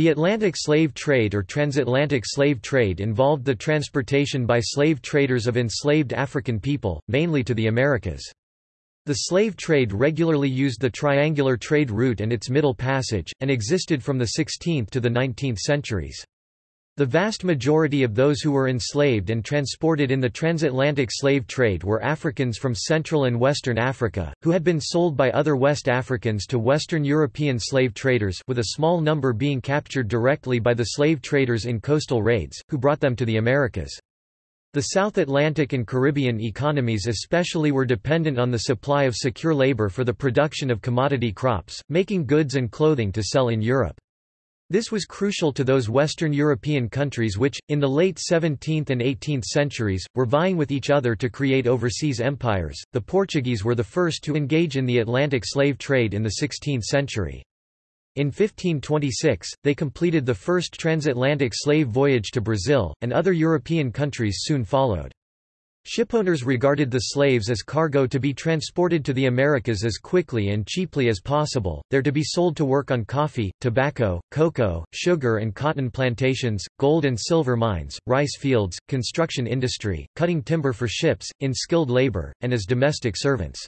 The Atlantic slave trade or transatlantic slave trade involved the transportation by slave traders of enslaved African people, mainly to the Americas. The slave trade regularly used the triangular trade route and its middle passage, and existed from the 16th to the 19th centuries. The vast majority of those who were enslaved and transported in the transatlantic slave trade were Africans from Central and Western Africa, who had been sold by other West Africans to Western European slave traders with a small number being captured directly by the slave traders in coastal raids, who brought them to the Americas. The South Atlantic and Caribbean economies especially were dependent on the supply of secure labor for the production of commodity crops, making goods and clothing to sell in Europe. This was crucial to those Western European countries which, in the late 17th and 18th centuries, were vying with each other to create overseas empires. The Portuguese were the first to engage in the Atlantic slave trade in the 16th century. In 1526, they completed the first transatlantic slave voyage to Brazil, and other European countries soon followed. Shipowners regarded the slaves as cargo to be transported to the Americas as quickly and cheaply as possible, there to be sold to work on coffee, tobacco, cocoa, sugar and cotton plantations, gold and silver mines, rice fields, construction industry, cutting timber for ships, in skilled labor, and as domestic servants.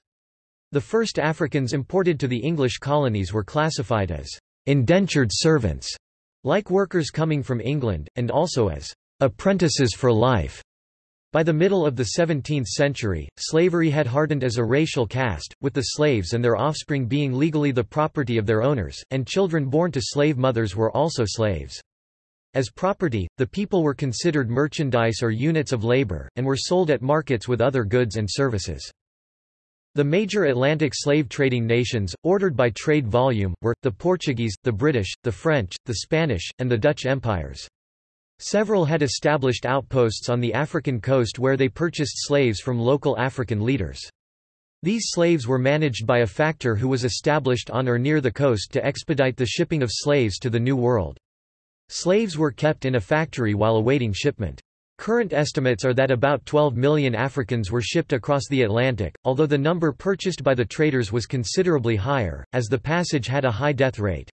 The first Africans imported to the English colonies were classified as indentured servants, like workers coming from England, and also as apprentices for life. By the middle of the 17th century, slavery had hardened as a racial caste, with the slaves and their offspring being legally the property of their owners, and children born to slave mothers were also slaves. As property, the people were considered merchandise or units of labor, and were sold at markets with other goods and services. The major Atlantic slave trading nations, ordered by trade volume, were, the Portuguese, the British, the French, the Spanish, and the Dutch empires. Several had established outposts on the African coast where they purchased slaves from local African leaders. These slaves were managed by a factor who was established on or near the coast to expedite the shipping of slaves to the New World. Slaves were kept in a factory while awaiting shipment. Current estimates are that about 12 million Africans were shipped across the Atlantic, although the number purchased by the traders was considerably higher, as the passage had a high death rate.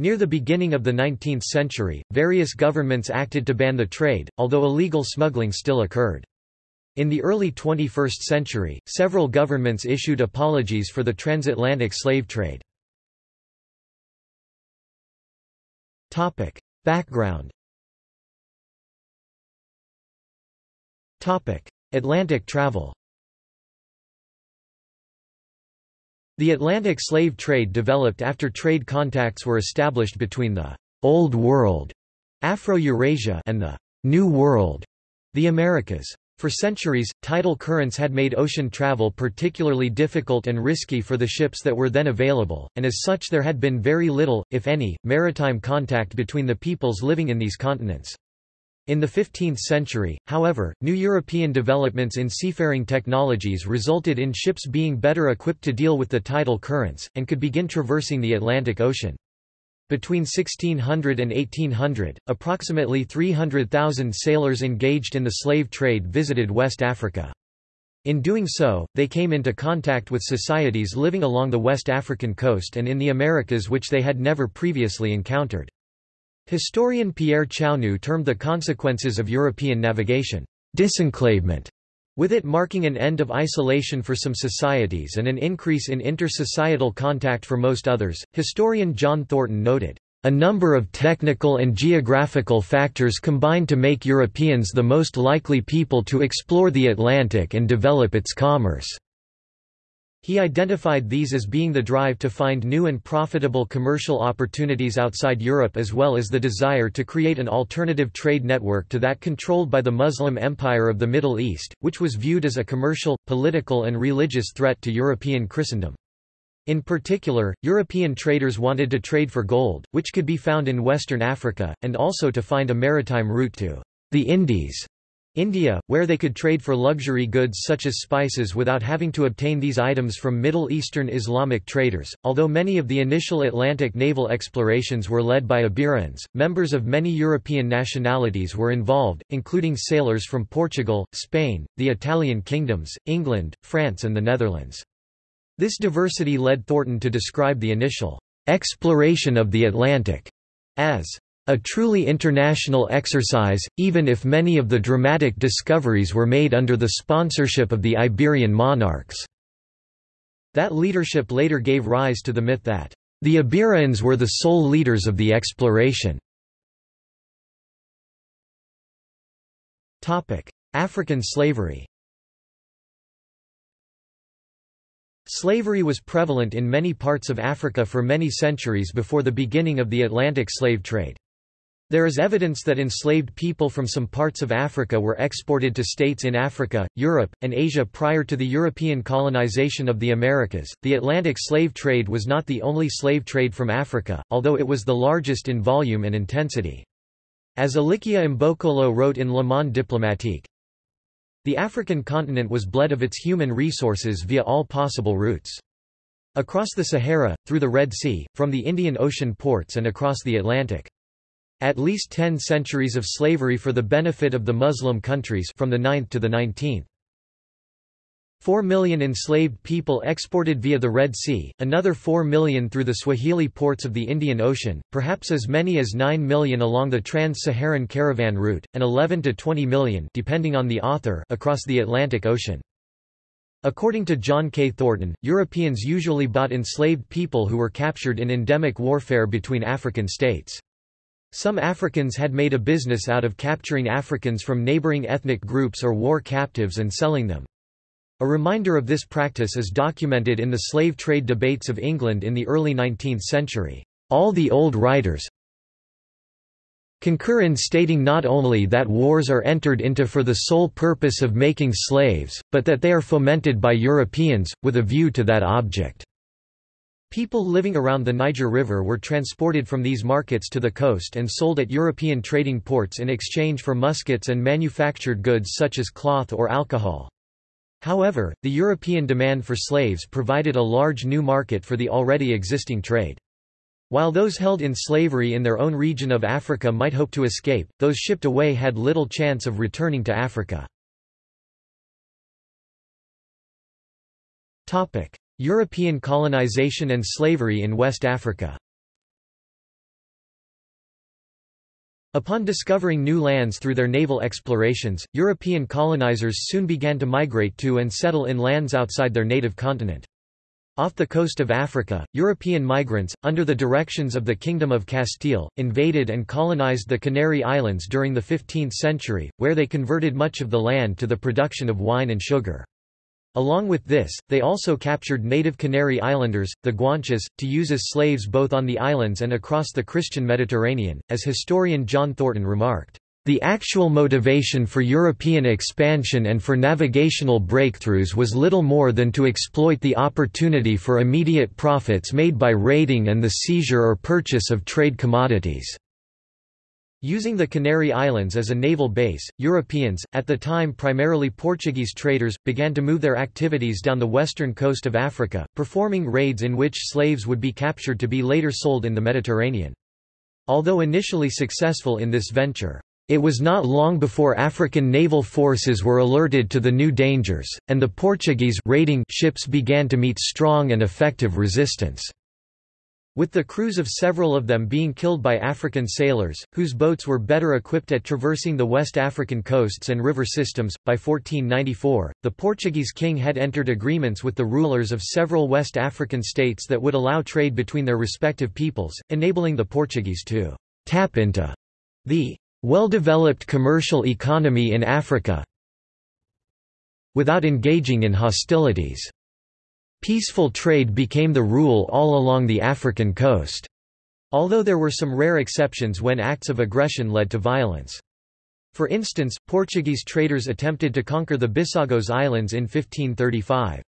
Near the beginning of the 19th century, various governments acted to ban the trade, although illegal smuggling still occurred. In the early 21st century, several governments issued apologies for the transatlantic slave trade. Topic. Background Topic. Atlantic travel The Atlantic slave trade developed after trade contacts were established between the Old World Afro-Eurasia and the New World, the Americas. For centuries, tidal currents had made ocean travel particularly difficult and risky for the ships that were then available, and as such there had been very little, if any, maritime contact between the peoples living in these continents. In the 15th century, however, new European developments in seafaring technologies resulted in ships being better equipped to deal with the tidal currents, and could begin traversing the Atlantic Ocean. Between 1600 and 1800, approximately 300,000 sailors engaged in the slave trade visited West Africa. In doing so, they came into contact with societies living along the West African coast and in the Americas which they had never previously encountered. Historian Pierre Chaunu termed the consequences of European navigation, disenclavement, with it marking an end of isolation for some societies and an increase in inter-societal contact for most others. Historian John Thornton noted, a number of technical and geographical factors combined to make Europeans the most likely people to explore the Atlantic and develop its commerce. He identified these as being the drive to find new and profitable commercial opportunities outside Europe as well as the desire to create an alternative trade network to that controlled by the Muslim Empire of the Middle East, which was viewed as a commercial, political and religious threat to European Christendom. In particular, European traders wanted to trade for gold, which could be found in western Africa, and also to find a maritime route to the Indies India, where they could trade for luxury goods such as spices without having to obtain these items from Middle Eastern Islamic traders. Although many of the initial Atlantic naval explorations were led by Iberians, members of many European nationalities were involved, including sailors from Portugal, Spain, the Italian kingdoms, England, France, and the Netherlands. This diversity led Thornton to describe the initial exploration of the Atlantic as a truly international exercise, even if many of the dramatic discoveries were made under the sponsorship of the Iberian monarchs." That leadership later gave rise to the myth that, "...the Iberians were the sole leaders of the exploration." African slavery Slavery was prevalent in many parts of Africa for many centuries before the beginning of the Atlantic slave trade. There is evidence that enslaved people from some parts of Africa were exported to states in Africa, Europe, and Asia prior to the European colonization of the Americas. The Atlantic slave trade was not the only slave trade from Africa, although it was the largest in volume and intensity. As Elikia Mbokolo wrote in Le Monde diplomatique, the African continent was bled of its human resources via all possible routes. Across the Sahara, through the Red Sea, from the Indian Ocean ports and across the Atlantic. At least ten centuries of slavery for the benefit of the Muslim countries from the 9th to the 19th. Four million enslaved people exported via the Red Sea, another four million through the Swahili ports of the Indian Ocean, perhaps as many as nine million along the trans-Saharan caravan route, and 11 to 20 million depending on the author across the Atlantic Ocean. According to John K. Thornton, Europeans usually bought enslaved people who were captured in endemic warfare between African states. Some Africans had made a business out of capturing Africans from neighboring ethnic groups or war captives and selling them. A reminder of this practice is documented in the slave trade debates of England in the early 19th century. All the old writers concur in stating not only that wars are entered into for the sole purpose of making slaves, but that they are fomented by Europeans, with a view to that object. People living around the Niger River were transported from these markets to the coast and sold at European trading ports in exchange for muskets and manufactured goods such as cloth or alcohol. However, the European demand for slaves provided a large new market for the already existing trade. While those held in slavery in their own region of Africa might hope to escape, those shipped away had little chance of returning to Africa. European colonization and slavery in West Africa Upon discovering new lands through their naval explorations, European colonizers soon began to migrate to and settle in lands outside their native continent. Off the coast of Africa, European migrants, under the directions of the Kingdom of Castile, invaded and colonized the Canary Islands during the 15th century, where they converted much of the land to the production of wine and sugar. Along with this, they also captured native Canary Islanders, the Guanches, to use as slaves both on the islands and across the Christian Mediterranean, as historian John Thornton remarked. The actual motivation for European expansion and for navigational breakthroughs was little more than to exploit the opportunity for immediate profits made by raiding and the seizure or purchase of trade commodities. Using the Canary Islands as a naval base, Europeans, at the time primarily Portuguese traders, began to move their activities down the western coast of Africa, performing raids in which slaves would be captured to be later sold in the Mediterranean. Although initially successful in this venture, it was not long before African naval forces were alerted to the new dangers, and the Portuguese raiding ships began to meet strong and effective resistance. With the crews of several of them being killed by African sailors, whose boats were better equipped at traversing the West African coasts and river systems, by 1494, the Portuguese king had entered agreements with the rulers of several West African states that would allow trade between their respective peoples, enabling the Portuguese to tap into the well-developed commercial economy in Africa without engaging in hostilities. Peaceful trade became the rule all along the African coast. Although there were some rare exceptions when acts of aggression led to violence. For instance, Portuguese traders attempted to conquer the Bissagos Islands in 1535.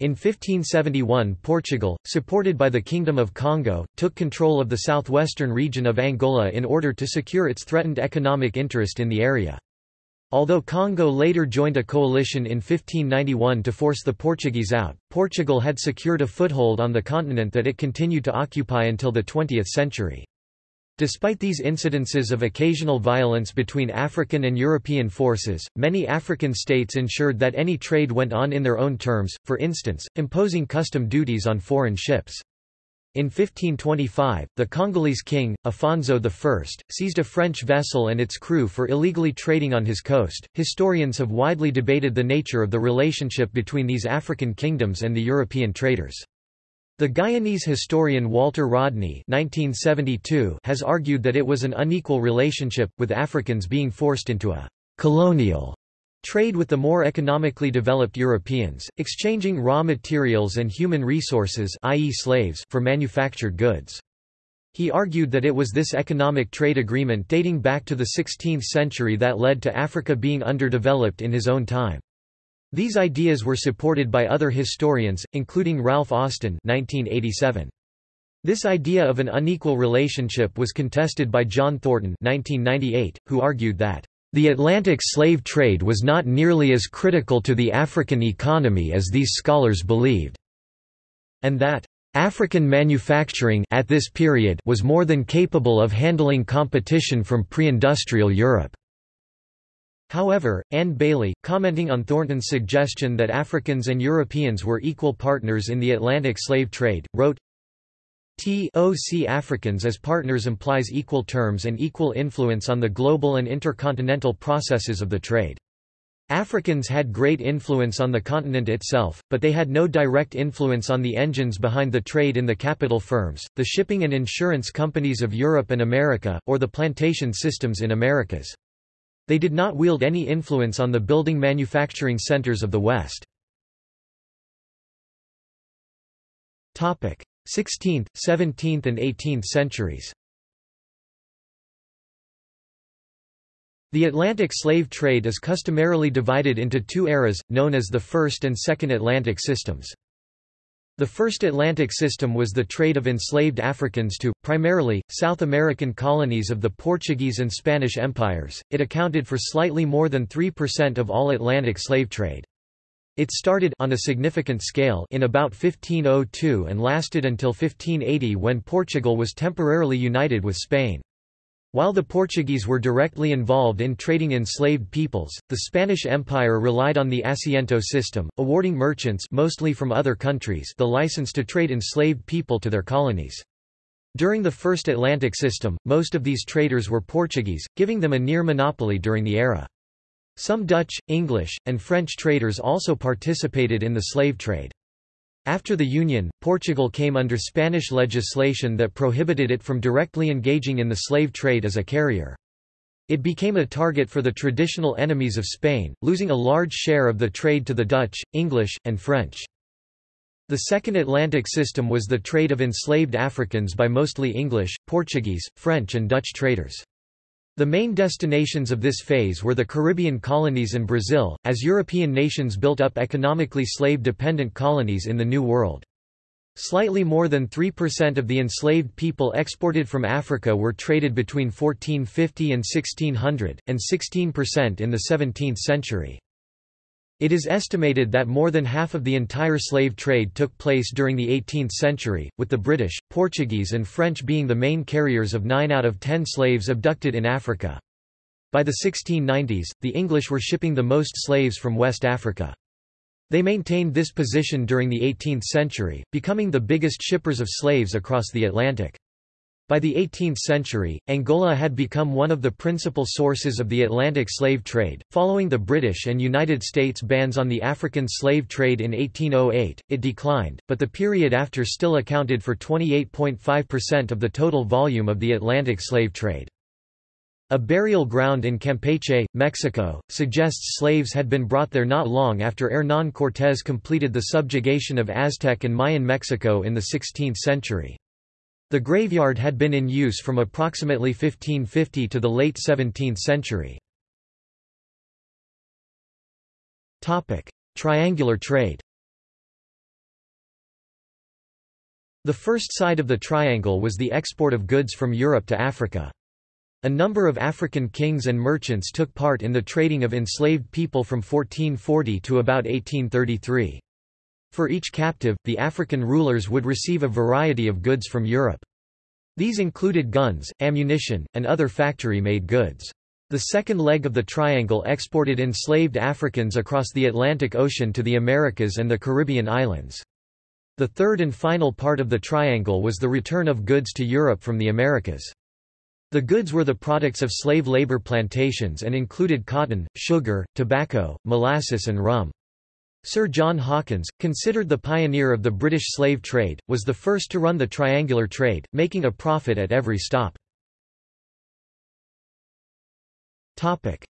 In 1571 Portugal, supported by the Kingdom of Congo, took control of the southwestern region of Angola in order to secure its threatened economic interest in the area. Although Congo later joined a coalition in 1591 to force the Portuguese out, Portugal had secured a foothold on the continent that it continued to occupy until the 20th century. Despite these incidences of occasional violence between African and European forces, many African states ensured that any trade went on in their own terms, for instance, imposing custom duties on foreign ships. In 1525, the Congolese king, Afonso I, seized a French vessel and its crew for illegally trading on his coast. Historians have widely debated the nature of the relationship between these African kingdoms and the European traders. The Guyanese historian Walter Rodney (1972) has argued that it was an unequal relationship, with Africans being forced into a colonial trade with the more economically developed Europeans, exchanging raw materials and human resources i.e. slaves for manufactured goods. He argued that it was this economic trade agreement dating back to the 16th century that led to Africa being underdeveloped in his own time. These ideas were supported by other historians, including Ralph Austen 1987. This idea of an unequal relationship was contested by John Thornton 1998, who argued that the Atlantic slave trade was not nearly as critical to the African economy as these scholars believed, and that African manufacturing at this period was more than capable of handling competition from pre-industrial Europe. However, Anne Bailey, commenting on Thornton's suggestion that Africans and Europeans were equal partners in the Atlantic slave trade, wrote, TOC Africans as partners implies equal terms and equal influence on the global and intercontinental processes of the trade. Africans had great influence on the continent itself, but they had no direct influence on the engines behind the trade in the capital firms, the shipping and insurance companies of Europe and America, or the plantation systems in Americas. They did not wield any influence on the building manufacturing centers of the West. 16th, 17th and 18th centuries The Atlantic slave trade is customarily divided into two eras, known as the First and Second Atlantic systems. The first Atlantic system was the trade of enslaved Africans to, primarily, South American colonies of the Portuguese and Spanish empires. It accounted for slightly more than 3% of all Atlantic slave trade. It started on a significant scale in about 1502 and lasted until 1580 when Portugal was temporarily united with Spain. While the Portuguese were directly involved in trading enslaved peoples, the Spanish Empire relied on the asiento system, awarding merchants mostly from other countries the license to trade enslaved people to their colonies. During the First Atlantic system, most of these traders were Portuguese, giving them a near monopoly during the era. Some Dutch, English, and French traders also participated in the slave trade. After the Union, Portugal came under Spanish legislation that prohibited it from directly engaging in the slave trade as a carrier. It became a target for the traditional enemies of Spain, losing a large share of the trade to the Dutch, English, and French. The Second Atlantic system was the trade of enslaved Africans by mostly English, Portuguese, French and Dutch traders. The main destinations of this phase were the Caribbean colonies and Brazil, as European nations built up economically slave-dependent colonies in the New World. Slightly more than 3% of the enslaved people exported from Africa were traded between 1450 and 1600, and 16% in the 17th century. It is estimated that more than half of the entire slave trade took place during the 18th century, with the British, Portuguese and French being the main carriers of 9 out of 10 slaves abducted in Africa. By the 1690s, the English were shipping the most slaves from West Africa. They maintained this position during the 18th century, becoming the biggest shippers of slaves across the Atlantic. By the 18th century, Angola had become one of the principal sources of the Atlantic slave trade. Following the British and United States bans on the African slave trade in 1808, it declined, but the period after still accounted for 28.5% of the total volume of the Atlantic slave trade. A burial ground in Campeche, Mexico, suggests slaves had been brought there not long after Hernán Cortés completed the subjugation of Aztec and Mayan Mexico in the 16th century. The graveyard had been in use from approximately 1550 to the late 17th century. Triangular trade The first side of the triangle was the export of goods from Europe to Africa. A number of African kings and merchants took part in the trading of enslaved people from 1440 to about 1833. For each captive, the African rulers would receive a variety of goods from Europe. These included guns, ammunition, and other factory-made goods. The second leg of the triangle exported enslaved Africans across the Atlantic Ocean to the Americas and the Caribbean islands. The third and final part of the triangle was the return of goods to Europe from the Americas. The goods were the products of slave labor plantations and included cotton, sugar, tobacco, molasses and rum. Sir John Hawkins, considered the pioneer of the British slave trade, was the first to run the triangular trade, making a profit at every stop.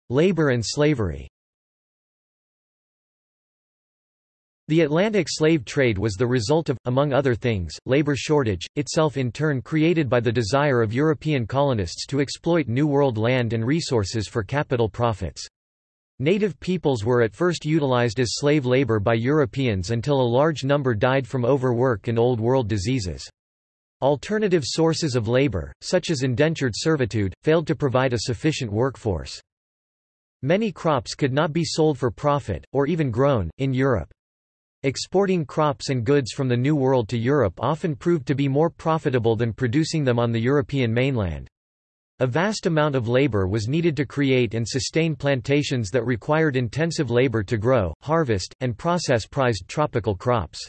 Labor and slavery The Atlantic slave trade was the result of, among other things, labor shortage, itself in turn created by the desire of European colonists to exploit New World land and resources for capital profits. Native peoples were at first utilized as slave labor by Europeans until a large number died from overwork and Old World diseases. Alternative sources of labor, such as indentured servitude, failed to provide a sufficient workforce. Many crops could not be sold for profit, or even grown, in Europe. Exporting crops and goods from the New World to Europe often proved to be more profitable than producing them on the European mainland. A vast amount of labor was needed to create and sustain plantations that required intensive labor to grow, harvest, and process prized tropical crops.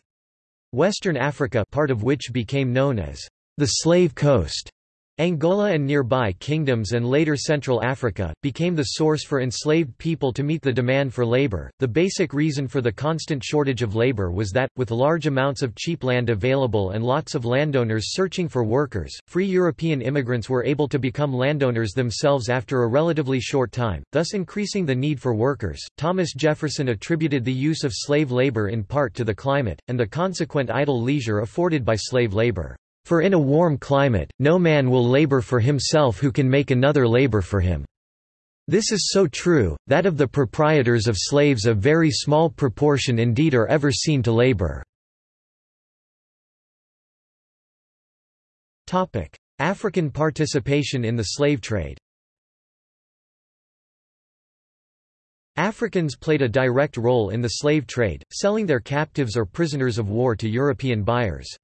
Western Africa part of which became known as the Slave Coast Angola and nearby kingdoms and later Central Africa, became the source for enslaved people to meet the demand for labor. The basic reason for the constant shortage of labor was that, with large amounts of cheap land available and lots of landowners searching for workers, free European immigrants were able to become landowners themselves after a relatively short time, thus increasing the need for workers. Thomas Jefferson attributed the use of slave labor in part to the climate, and the consequent idle leisure afforded by slave labor. For in a warm climate, no man will labor for himself who can make another labor for him. This is so true, that of the proprietors of slaves a very small proportion indeed are ever seen to labor. African participation in the slave trade Africans played a direct role in the slave trade, selling their captives or prisoners of war to European buyers.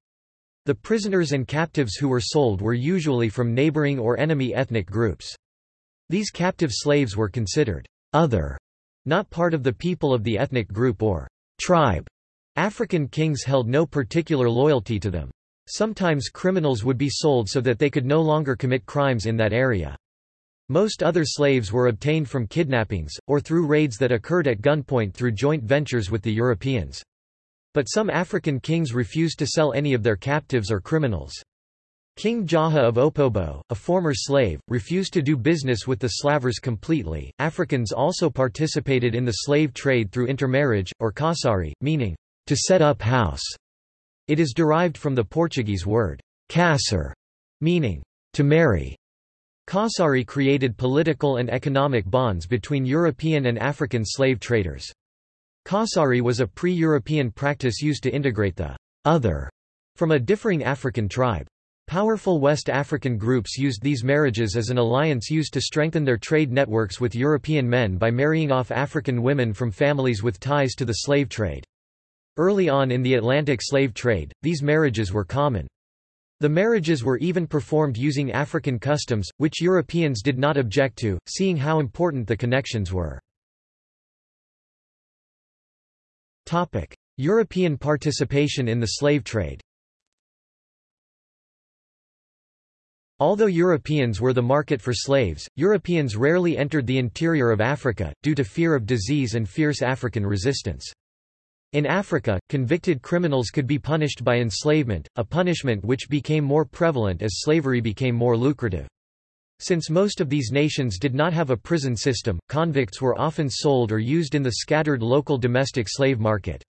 The prisoners and captives who were sold were usually from neighboring or enemy ethnic groups. These captive slaves were considered other, not part of the people of the ethnic group or tribe. African kings held no particular loyalty to them. Sometimes criminals would be sold so that they could no longer commit crimes in that area. Most other slaves were obtained from kidnappings, or through raids that occurred at gunpoint through joint ventures with the Europeans. But some African kings refused to sell any of their captives or criminals. King Jaja of Opobo, a former slave, refused to do business with the slavers completely. Africans also participated in the slave trade through intermarriage, or casari, meaning, to set up house. It is derived from the Portuguese word, casar, meaning, to marry. Casari created political and economic bonds between European and African slave traders. Casari was a pre-European practice used to integrate the other from a differing African tribe. Powerful West African groups used these marriages as an alliance used to strengthen their trade networks with European men by marrying off African women from families with ties to the slave trade. Early on in the Atlantic slave trade, these marriages were common. The marriages were even performed using African customs, which Europeans did not object to, seeing how important the connections were. Topic: European participation in the slave trade. Although Europeans were the market for slaves, Europeans rarely entered the interior of Africa, due to fear of disease and fierce African resistance. In Africa, convicted criminals could be punished by enslavement, a punishment which became more prevalent as slavery became more lucrative. Since most of these nations did not have a prison system, convicts were often sold or used in the scattered local domestic slave market.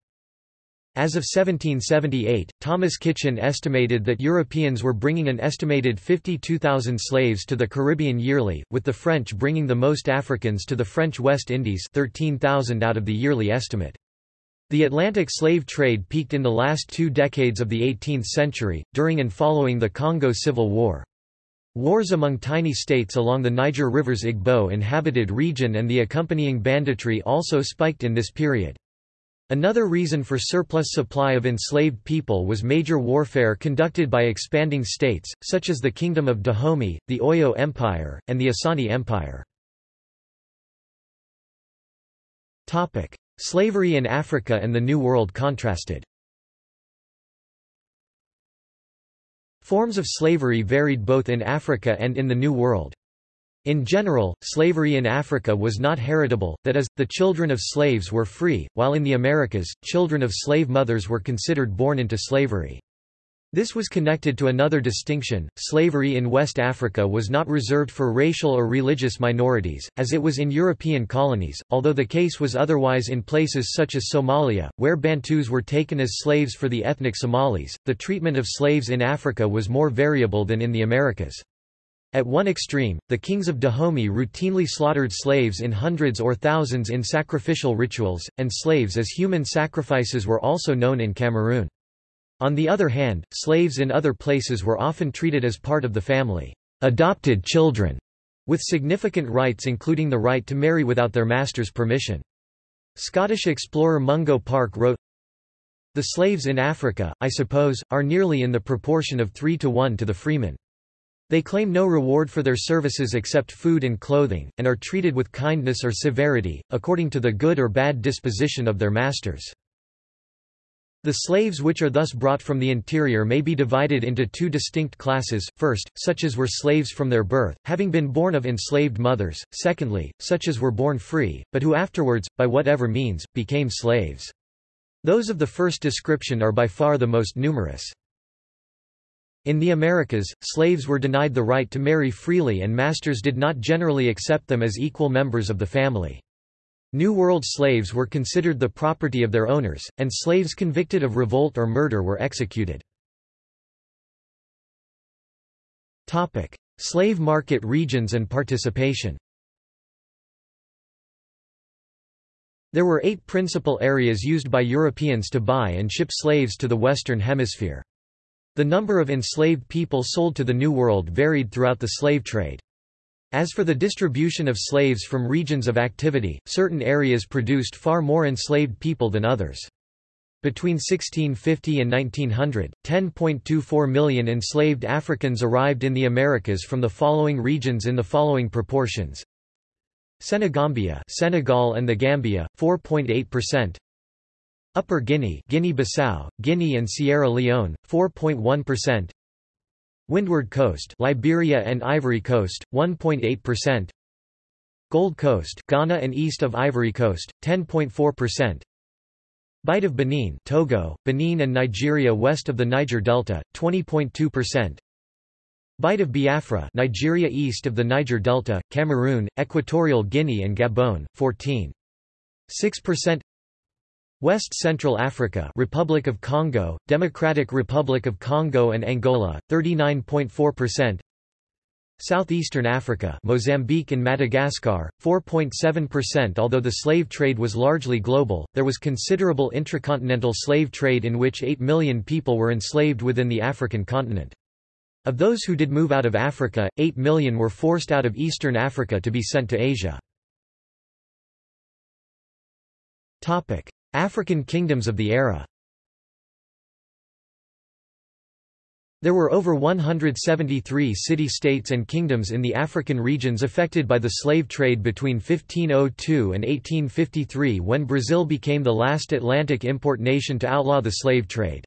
As of 1778, Thomas Kitchin estimated that Europeans were bringing an estimated 52,000 slaves to the Caribbean yearly, with the French bringing the most Africans to the French West Indies 13,000 out of the yearly estimate. The Atlantic slave trade peaked in the last two decades of the 18th century, during and following the Congo Civil War. Wars among tiny states along the Niger River's Igbo-inhabited region and the accompanying banditry also spiked in this period. Another reason for surplus supply of enslaved people was major warfare conducted by expanding states, such as the Kingdom of Dahomey, the Oyo Empire, and the Asani Empire. Slavery in Africa and the New World contrasted Forms of slavery varied both in Africa and in the New World. In general, slavery in Africa was not heritable, that is, the children of slaves were free, while in the Americas, children of slave mothers were considered born into slavery. This was connected to another distinction, slavery in West Africa was not reserved for racial or religious minorities, as it was in European colonies, although the case was otherwise in places such as Somalia, where Bantus were taken as slaves for the ethnic Somalis. The treatment of slaves in Africa was more variable than in the Americas. At one extreme, the kings of Dahomey routinely slaughtered slaves in hundreds or thousands in sacrificial rituals, and slaves as human sacrifices were also known in Cameroon. On the other hand, slaves in other places were often treated as part of the family, adopted children, with significant rights including the right to marry without their master's permission. Scottish explorer Mungo Park wrote, The slaves in Africa, I suppose, are nearly in the proportion of three to one to the freemen. They claim no reward for their services except food and clothing, and are treated with kindness or severity, according to the good or bad disposition of their masters. The slaves which are thus brought from the interior may be divided into two distinct classes, first, such as were slaves from their birth, having been born of enslaved mothers, secondly, such as were born free, but who afterwards, by whatever means, became slaves. Those of the first description are by far the most numerous. In the Americas, slaves were denied the right to marry freely and masters did not generally accept them as equal members of the family. New World slaves were considered the property of their owners, and slaves convicted of revolt or murder were executed. Slave market regions and participation There were eight principal areas used by Europeans to buy and ship slaves to the Western Hemisphere. The number of enslaved people sold to the New World varied throughout the slave trade. As for the distribution of slaves from regions of activity, certain areas produced far more enslaved people than others. Between 1650 and 1900, 10.24 million enslaved Africans arrived in the Americas from the following regions in the following proportions. Senegambia Senegal and the Gambia, 4.8%. Upper Guinea Guinea-Bissau, Guinea and Sierra Leone, 4.1%. Windward Coast Liberia and Ivory Coast 1.8% Gold Coast Ghana and east of Ivory Coast 10.4% Bight of Benin Togo Benin and Nigeria west of the Niger Delta 20.2% Bight of Biafra Nigeria east of the Niger Delta Cameroon Equatorial Guinea and Gabon 14.6% West Central Africa Republic of Congo, Democratic Republic of Congo and Angola, 39.4% Southeastern Africa Mozambique and Madagascar, 4.7% Although the slave trade was largely global, there was considerable intracontinental slave trade in which 8 million people were enslaved within the African continent. Of those who did move out of Africa, 8 million were forced out of eastern Africa to be sent to Asia. African kingdoms of the era There were over 173 city-states and kingdoms in the African regions affected by the slave trade between 1502 and 1853 when Brazil became the last Atlantic import nation to outlaw the slave trade.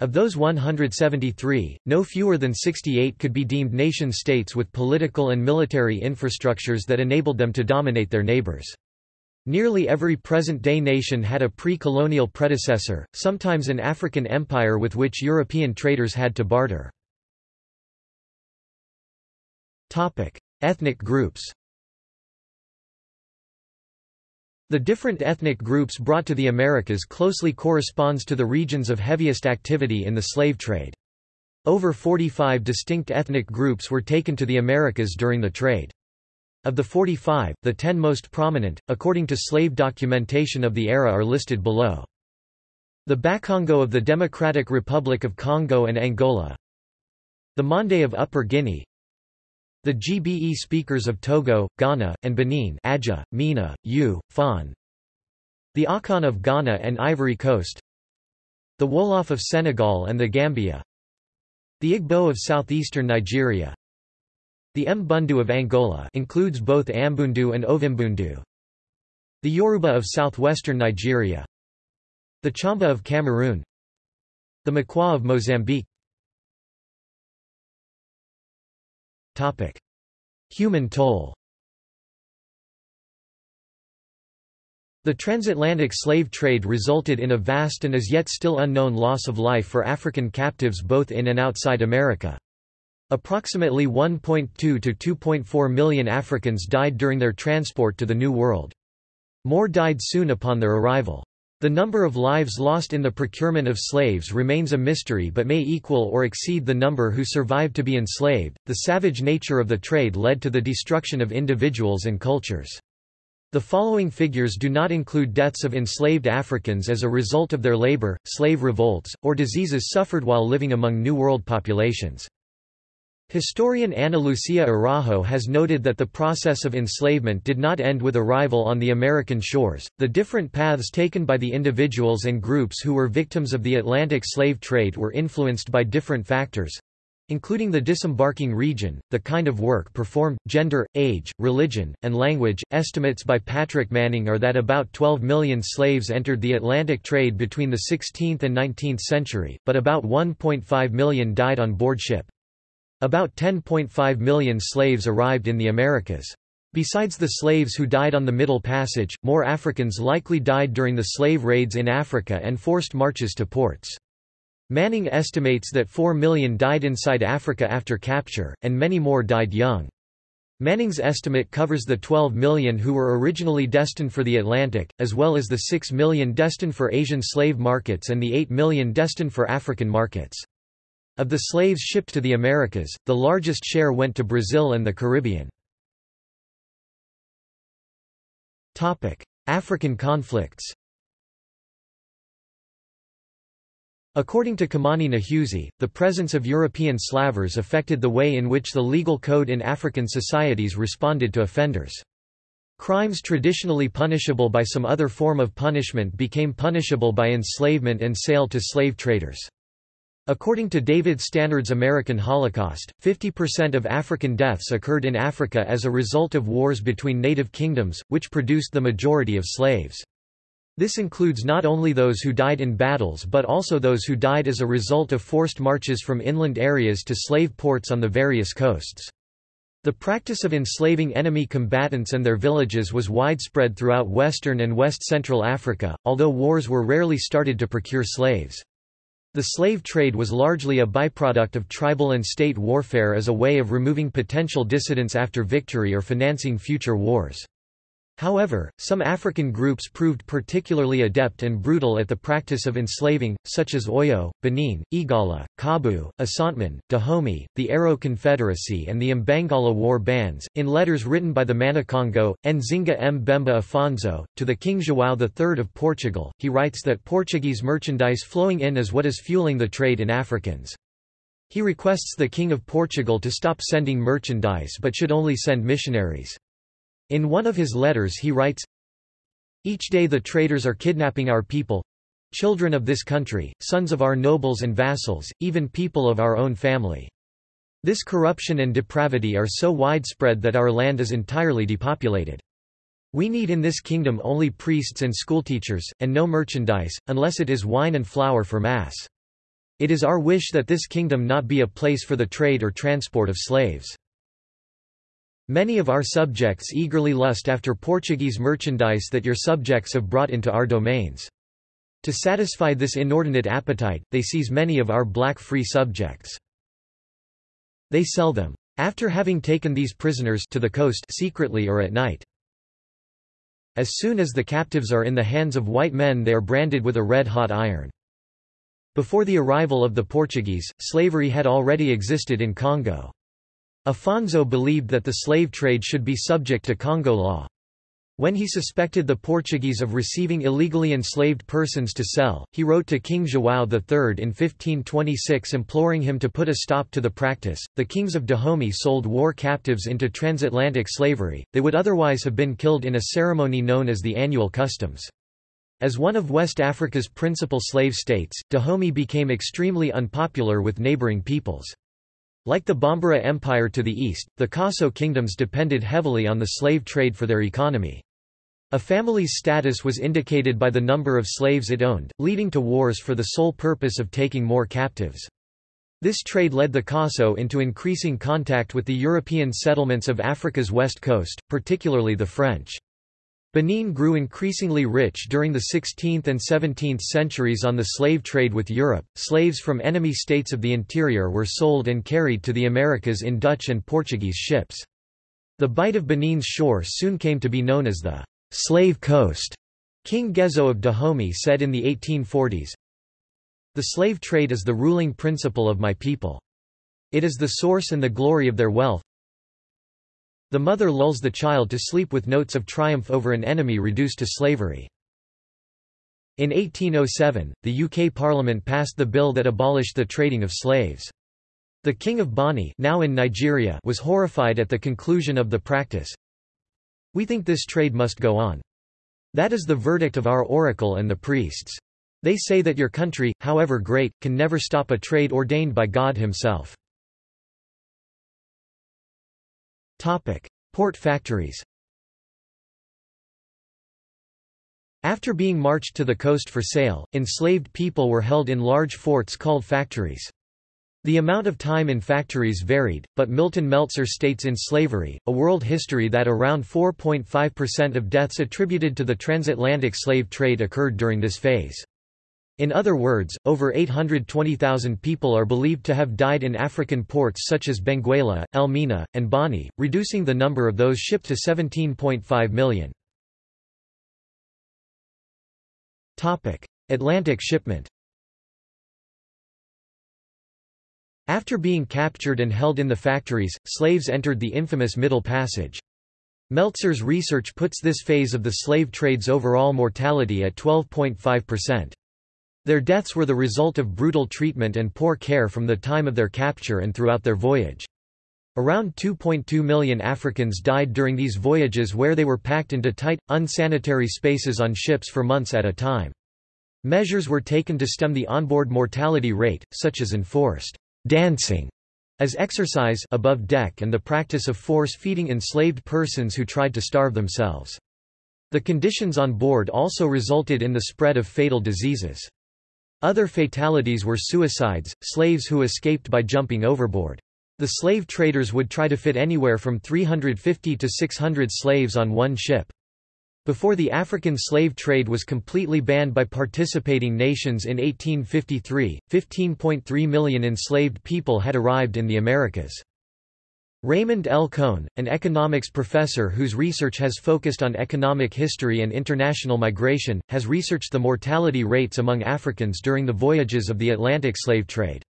Of those 173, no fewer than 68 could be deemed nation-states with political and military infrastructures that enabled them to dominate their neighbors. Nearly every present-day nation had a pre-colonial predecessor, sometimes an African empire with which European traders had to barter. Ethnic groups The different ethnic groups brought to the Americas closely corresponds to the regions of heaviest activity in the slave trade. Over 45 distinct ethnic groups were taken to the Americas during the trade. Of the 45, the 10 most prominent, according to slave documentation of the era are listed below. The Bakongo of the Democratic Republic of Congo and Angola. The Mande of Upper Guinea. The Gbe speakers of Togo, Ghana, and Benin Adja, Mina, U, Fon The Akan of Ghana and Ivory Coast. The Wolof of Senegal and the Gambia. The Igbo of southeastern Nigeria the Mbundu of Angola includes both Ambundu and Ovimbundu. The Yoruba of southwestern Nigeria. The Chamba of Cameroon. The Makwa of Mozambique. Topic: Human toll The transatlantic slave trade resulted in a vast and as yet still unknown loss of life for African captives both in and outside America. Approximately 1.2 to 2.4 million Africans died during their transport to the New World. More died soon upon their arrival. The number of lives lost in the procurement of slaves remains a mystery but may equal or exceed the number who survived to be enslaved. The savage nature of the trade led to the destruction of individuals and cultures. The following figures do not include deaths of enslaved Africans as a result of their labor, slave revolts, or diseases suffered while living among New World populations. Historian Ana Lucia Araujo has noted that the process of enslavement did not end with arrival on the American shores. The different paths taken by the individuals and groups who were victims of the Atlantic slave trade were influenced by different factors including the disembarking region, the kind of work performed, gender, age, religion, and language. Estimates by Patrick Manning are that about 12 million slaves entered the Atlantic trade between the 16th and 19th century, but about 1.5 million died on board ship. About 10.5 million slaves arrived in the Americas. Besides the slaves who died on the Middle Passage, more Africans likely died during the slave raids in Africa and forced marches to ports. Manning estimates that 4 million died inside Africa after capture, and many more died young. Manning's estimate covers the 12 million who were originally destined for the Atlantic, as well as the 6 million destined for Asian slave markets and the 8 million destined for African markets. Of the slaves shipped to the Americas, the largest share went to Brazil and the Caribbean. African conflicts According to Kimani Nehusi, the presence of European slavers affected the way in which the legal code in African societies responded to offenders. Crimes traditionally punishable by some other form of punishment became punishable by enslavement and sale to slave traders. According to David Stannard's American Holocaust, 50% of African deaths occurred in Africa as a result of wars between native kingdoms, which produced the majority of slaves. This includes not only those who died in battles but also those who died as a result of forced marches from inland areas to slave ports on the various coasts. The practice of enslaving enemy combatants and their villages was widespread throughout western and west-central Africa, although wars were rarely started to procure slaves. The slave trade was largely a byproduct of tribal and state warfare as a way of removing potential dissidents after victory or financing future wars. However, some African groups proved particularly adept and brutal at the practice of enslaving, such as Oyo, Benin, Igala, Kaabu, Asanteman, Dahomey, the Aro Confederacy and the Mbangala war bands. In letters written by the Manikongo, Nzinga Bemba Afonso, to the King João III of Portugal, he writes that Portuguese merchandise flowing in is what is fueling the trade in Africans. He requests the King of Portugal to stop sending merchandise but should only send missionaries. In one of his letters he writes, Each day the traders are kidnapping our people, children of this country, sons of our nobles and vassals, even people of our own family. This corruption and depravity are so widespread that our land is entirely depopulated. We need in this kingdom only priests and schoolteachers, and no merchandise, unless it is wine and flour for mass. It is our wish that this kingdom not be a place for the trade or transport of slaves. Many of our subjects eagerly lust after Portuguese merchandise that your subjects have brought into our domains. To satisfy this inordinate appetite, they seize many of our black free subjects. They sell them. After having taken these prisoners to the coast secretly or at night. As soon as the captives are in the hands of white men they are branded with a red-hot iron. Before the arrival of the Portuguese, slavery had already existed in Congo. Afonso believed that the slave trade should be subject to Congo law. When he suspected the Portuguese of receiving illegally enslaved persons to sell, he wrote to King João III in 1526 imploring him to put a stop to the practice. The kings of Dahomey sold war captives into transatlantic slavery, they would otherwise have been killed in a ceremony known as the annual customs. As one of West Africa's principal slave states, Dahomey became extremely unpopular with neighboring peoples. Like the Bambara Empire to the east, the Khasso kingdoms depended heavily on the slave trade for their economy. A family's status was indicated by the number of slaves it owned, leading to wars for the sole purpose of taking more captives. This trade led the Khasso into increasing contact with the European settlements of Africa's west coast, particularly the French. Benin grew increasingly rich during the 16th and 17th centuries on the slave trade with Europe. Slaves from enemy states of the interior were sold and carried to the Americas in Dutch and Portuguese ships. The Bight of Benin's shore soon came to be known as the slave coast. King Gezo of Dahomey said in the 1840s, the slave trade is the ruling principle of my people. It is the source and the glory of their wealth. The mother lulls the child to sleep with notes of triumph over an enemy reduced to slavery. In 1807, the UK Parliament passed the bill that abolished the trading of slaves. The King of Bonny now in Nigeria was horrified at the conclusion of the practice. We think this trade must go on. That is the verdict of our oracle and the priests. They say that your country, however great, can never stop a trade ordained by God himself. Port factories After being marched to the coast for sale, enslaved people were held in large forts called factories. The amount of time in factories varied, but Milton Meltzer states in Slavery, A World History that around 4.5% of deaths attributed to the transatlantic slave trade occurred during this phase. In other words, over 820,000 people are believed to have died in African ports such as Benguela, Elmina, and Bonny, reducing the number of those shipped to 17.5 million. Atlantic shipment After being captured and held in the factories, slaves entered the infamous Middle Passage. Meltzer's research puts this phase of the slave trade's overall mortality at 12.5%. Their deaths were the result of brutal treatment and poor care from the time of their capture and throughout their voyage. Around 2.2 million Africans died during these voyages where they were packed into tight, unsanitary spaces on ships for months at a time. Measures were taken to stem the onboard mortality rate, such as enforced dancing as exercise above deck and the practice of force-feeding enslaved persons who tried to starve themselves. The conditions on board also resulted in the spread of fatal diseases. Other fatalities were suicides, slaves who escaped by jumping overboard. The slave traders would try to fit anywhere from 350 to 600 slaves on one ship. Before the African slave trade was completely banned by participating nations in 1853, 15.3 million enslaved people had arrived in the Americas. Raymond L. Cohn, an economics professor whose research has focused on economic history and international migration, has researched the mortality rates among Africans during the voyages of the Atlantic slave trade.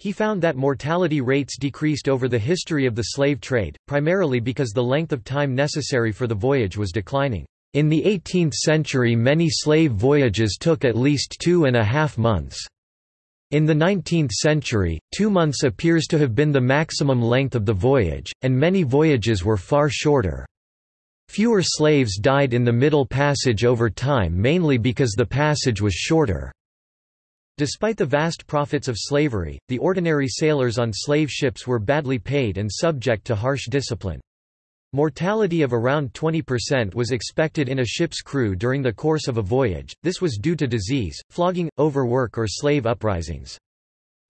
He found that mortality rates decreased over the history of the slave trade, primarily because the length of time necessary for the voyage was declining. In the 18th century many slave voyages took at least two and a half months. In the 19th century, two months appears to have been the maximum length of the voyage, and many voyages were far shorter. Fewer slaves died in the Middle Passage over time mainly because the passage was shorter. Despite the vast profits of slavery, the ordinary sailors on slave ships were badly paid and subject to harsh discipline. Mortality of around 20% was expected in a ship's crew during the course of a voyage, this was due to disease, flogging, overwork or slave uprisings.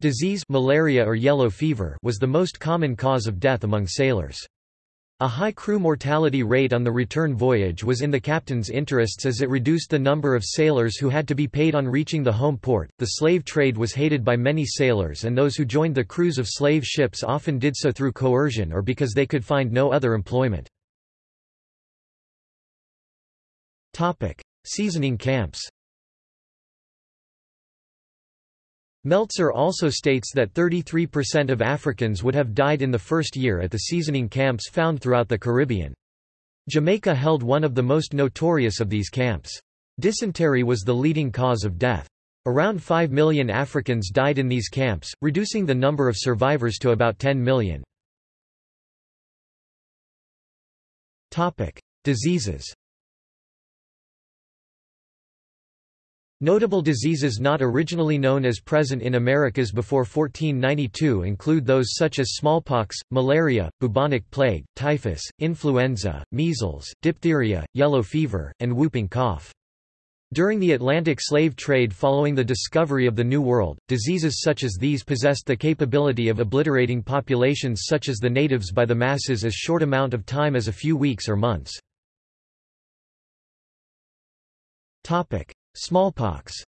Disease malaria or yellow fever was the most common cause of death among sailors. A high crew mortality rate on the return voyage was in the captain's interests as it reduced the number of sailors who had to be paid on reaching the home port. The slave trade was hated by many sailors, and those who joined the crews of slave ships often did so through coercion or because they could find no other employment. Topic: Seasoning camps. Meltzer also states that 33% of Africans would have died in the first year at the seasoning camps found throughout the Caribbean. Jamaica held one of the most notorious of these camps. Dysentery was the leading cause of death. Around 5 million Africans died in these camps, reducing the number of survivors to about 10 million. Diseases Notable diseases not originally known as present in Americas before 1492 include those such as smallpox, malaria, bubonic plague, typhus, influenza, measles, diphtheria, yellow fever, and whooping cough. During the Atlantic slave trade following the discovery of the New World, diseases such as these possessed the capability of obliterating populations such as the natives by the masses as short amount of time as a few weeks or months. Smallpox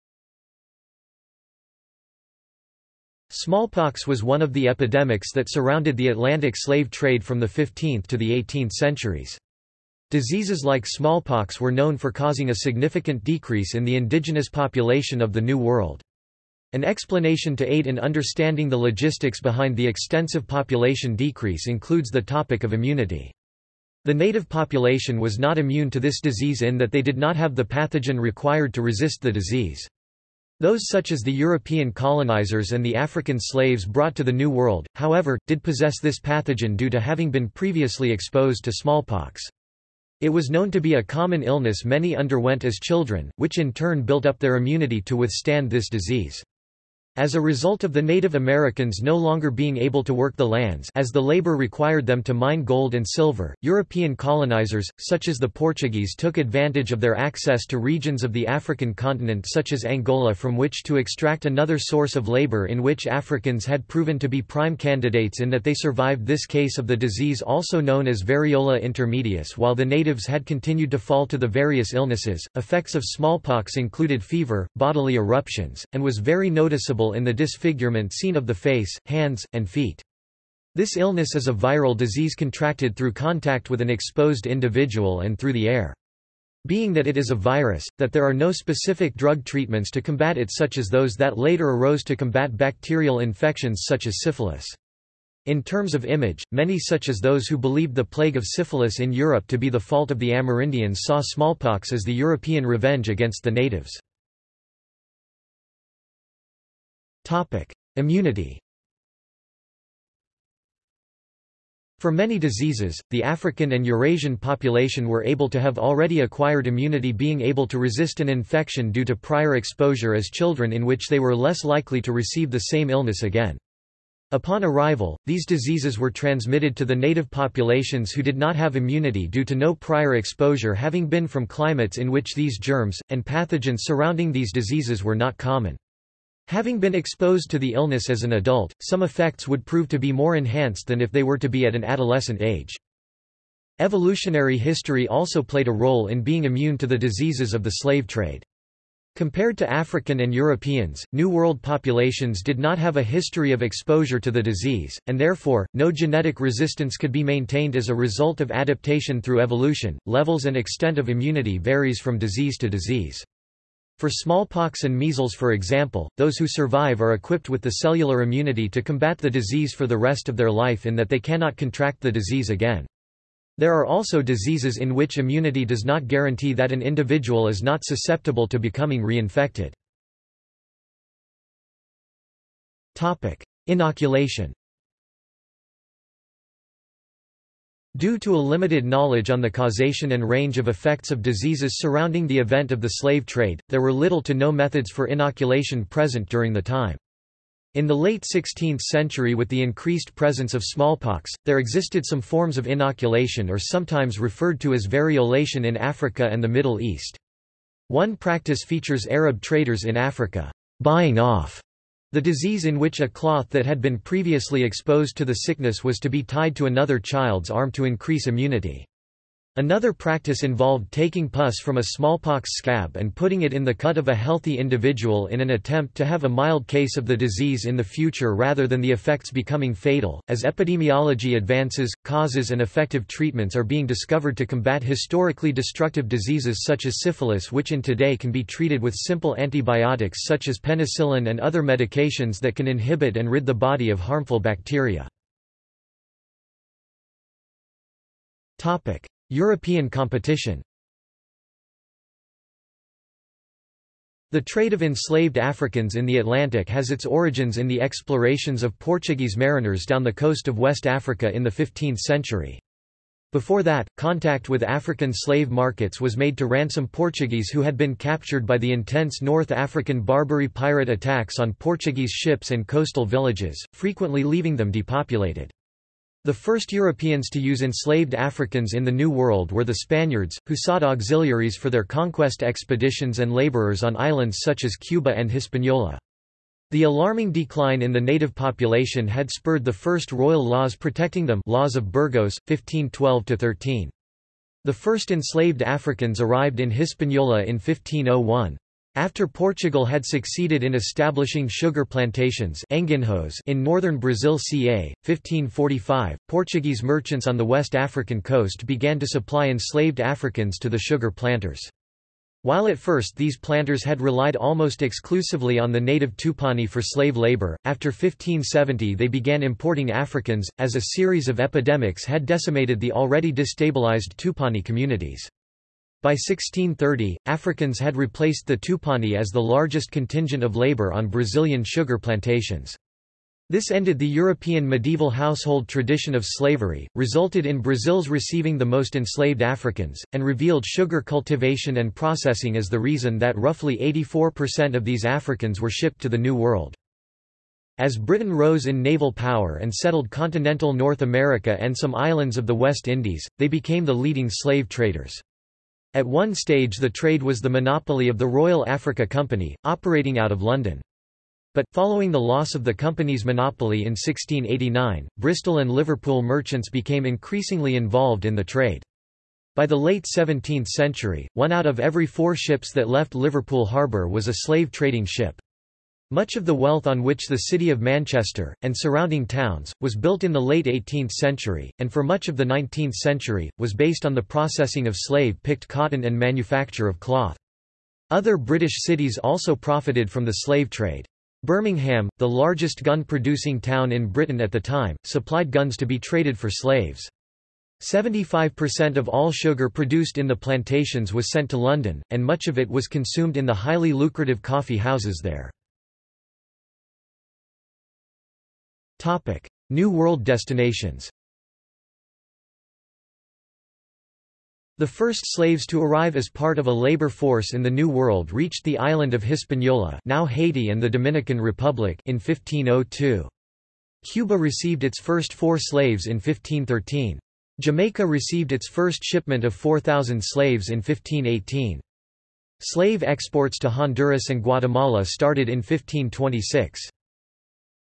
Smallpox was one of the epidemics that surrounded the Atlantic slave trade from the 15th to the 18th centuries. Diseases like smallpox were known for causing a significant decrease in the indigenous population of the New World. An explanation to aid in understanding the logistics behind the extensive population decrease includes the topic of immunity. The native population was not immune to this disease in that they did not have the pathogen required to resist the disease. Those such as the European colonizers and the African slaves brought to the New World, however, did possess this pathogen due to having been previously exposed to smallpox. It was known to be a common illness many underwent as children, which in turn built up their immunity to withstand this disease. As a result of the Native Americans no longer being able to work the lands as the labor required them to mine gold and silver, European colonizers, such as the Portuguese took advantage of their access to regions of the African continent such as Angola from which to extract another source of labor in which Africans had proven to be prime candidates in that they survived this case of the disease also known as variola intermedius while the natives had continued to fall to the various illnesses. Effects of smallpox included fever, bodily eruptions, and was very noticeable in the disfigurement seen of the face, hands, and feet. This illness is a viral disease contracted through contact with an exposed individual and through the air. Being that it is a virus, that there are no specific drug treatments to combat it such as those that later arose to combat bacterial infections such as syphilis. In terms of image, many such as those who believed the plague of syphilis in Europe to be the fault of the Amerindians saw smallpox as the European revenge against the natives. Immunity For many diseases, the African and Eurasian population were able to have already acquired immunity being able to resist an infection due to prior exposure as children in which they were less likely to receive the same illness again. Upon arrival, these diseases were transmitted to the native populations who did not have immunity due to no prior exposure having been from climates in which these germs, and pathogens surrounding these diseases were not common. Having been exposed to the illness as an adult, some effects would prove to be more enhanced than if they were to be at an adolescent age. Evolutionary history also played a role in being immune to the diseases of the slave trade. Compared to African and Europeans, New World populations did not have a history of exposure to the disease, and therefore, no genetic resistance could be maintained as a result of adaptation through evolution. Levels and extent of immunity varies from disease to disease. For smallpox and measles for example, those who survive are equipped with the cellular immunity to combat the disease for the rest of their life in that they cannot contract the disease again. There are also diseases in which immunity does not guarantee that an individual is not susceptible to becoming reinfected. Inoculation Due to a limited knowledge on the causation and range of effects of diseases surrounding the event of the slave trade, there were little to no methods for inoculation present during the time. In the late 16th century with the increased presence of smallpox, there existed some forms of inoculation or sometimes referred to as variolation in Africa and the Middle East. One practice features Arab traders in Africa, buying off the disease in which a cloth that had been previously exposed to the sickness was to be tied to another child's arm to increase immunity. Another practice involved taking pus from a smallpox scab and putting it in the cut of a healthy individual in an attempt to have a mild case of the disease in the future rather than the effects becoming fatal. As epidemiology advances, causes and effective treatments are being discovered to combat historically destructive diseases such as syphilis, which in today can be treated with simple antibiotics such as penicillin and other medications that can inhibit and rid the body of harmful bacteria. Topic: European competition The trade of enslaved Africans in the Atlantic has its origins in the explorations of Portuguese mariners down the coast of West Africa in the 15th century. Before that, contact with African slave markets was made to ransom Portuguese who had been captured by the intense North African Barbary pirate attacks on Portuguese ships and coastal villages, frequently leaving them depopulated. The first Europeans to use enslaved Africans in the New World were the Spaniards, who sought auxiliaries for their conquest expeditions and laborers on islands such as Cuba and Hispaniola. The alarming decline in the native population had spurred the first royal laws protecting them Laws of Burgos, 1512–13. The first enslaved Africans arrived in Hispaniola in 1501. After Portugal had succeeded in establishing sugar plantations in northern Brazil ca. 1545, Portuguese merchants on the West African coast began to supply enslaved Africans to the sugar planters. While at first these planters had relied almost exclusively on the native Tupani for slave labor, after 1570 they began importing Africans, as a series of epidemics had decimated the already destabilized Tupani communities. By 1630, Africans had replaced the Tupani as the largest contingent of labor on Brazilian sugar plantations. This ended the European medieval household tradition of slavery, resulted in Brazil's receiving the most enslaved Africans, and revealed sugar cultivation and processing as the reason that roughly 84% of these Africans were shipped to the New World. As Britain rose in naval power and settled continental North America and some islands of the West Indies, they became the leading slave traders. At one stage the trade was the monopoly of the Royal Africa Company, operating out of London. But, following the loss of the company's monopoly in 1689, Bristol and Liverpool merchants became increasingly involved in the trade. By the late 17th century, one out of every four ships that left Liverpool harbour was a slave trading ship. Much of the wealth on which the city of Manchester, and surrounding towns, was built in the late 18th century, and for much of the 19th century, was based on the processing of slave-picked cotton and manufacture of cloth. Other British cities also profited from the slave trade. Birmingham, the largest gun-producing town in Britain at the time, supplied guns to be traded for slaves. 75% of all sugar produced in the plantations was sent to London, and much of it was consumed in the highly lucrative coffee houses there. Topic: New World destinations. The first slaves to arrive as part of a labor force in the New World reached the island of Hispaniola, now Haiti and the Dominican Republic, in 1502. Cuba received its first four slaves in 1513. Jamaica received its first shipment of 4,000 slaves in 1518. Slave exports to Honduras and Guatemala started in 1526.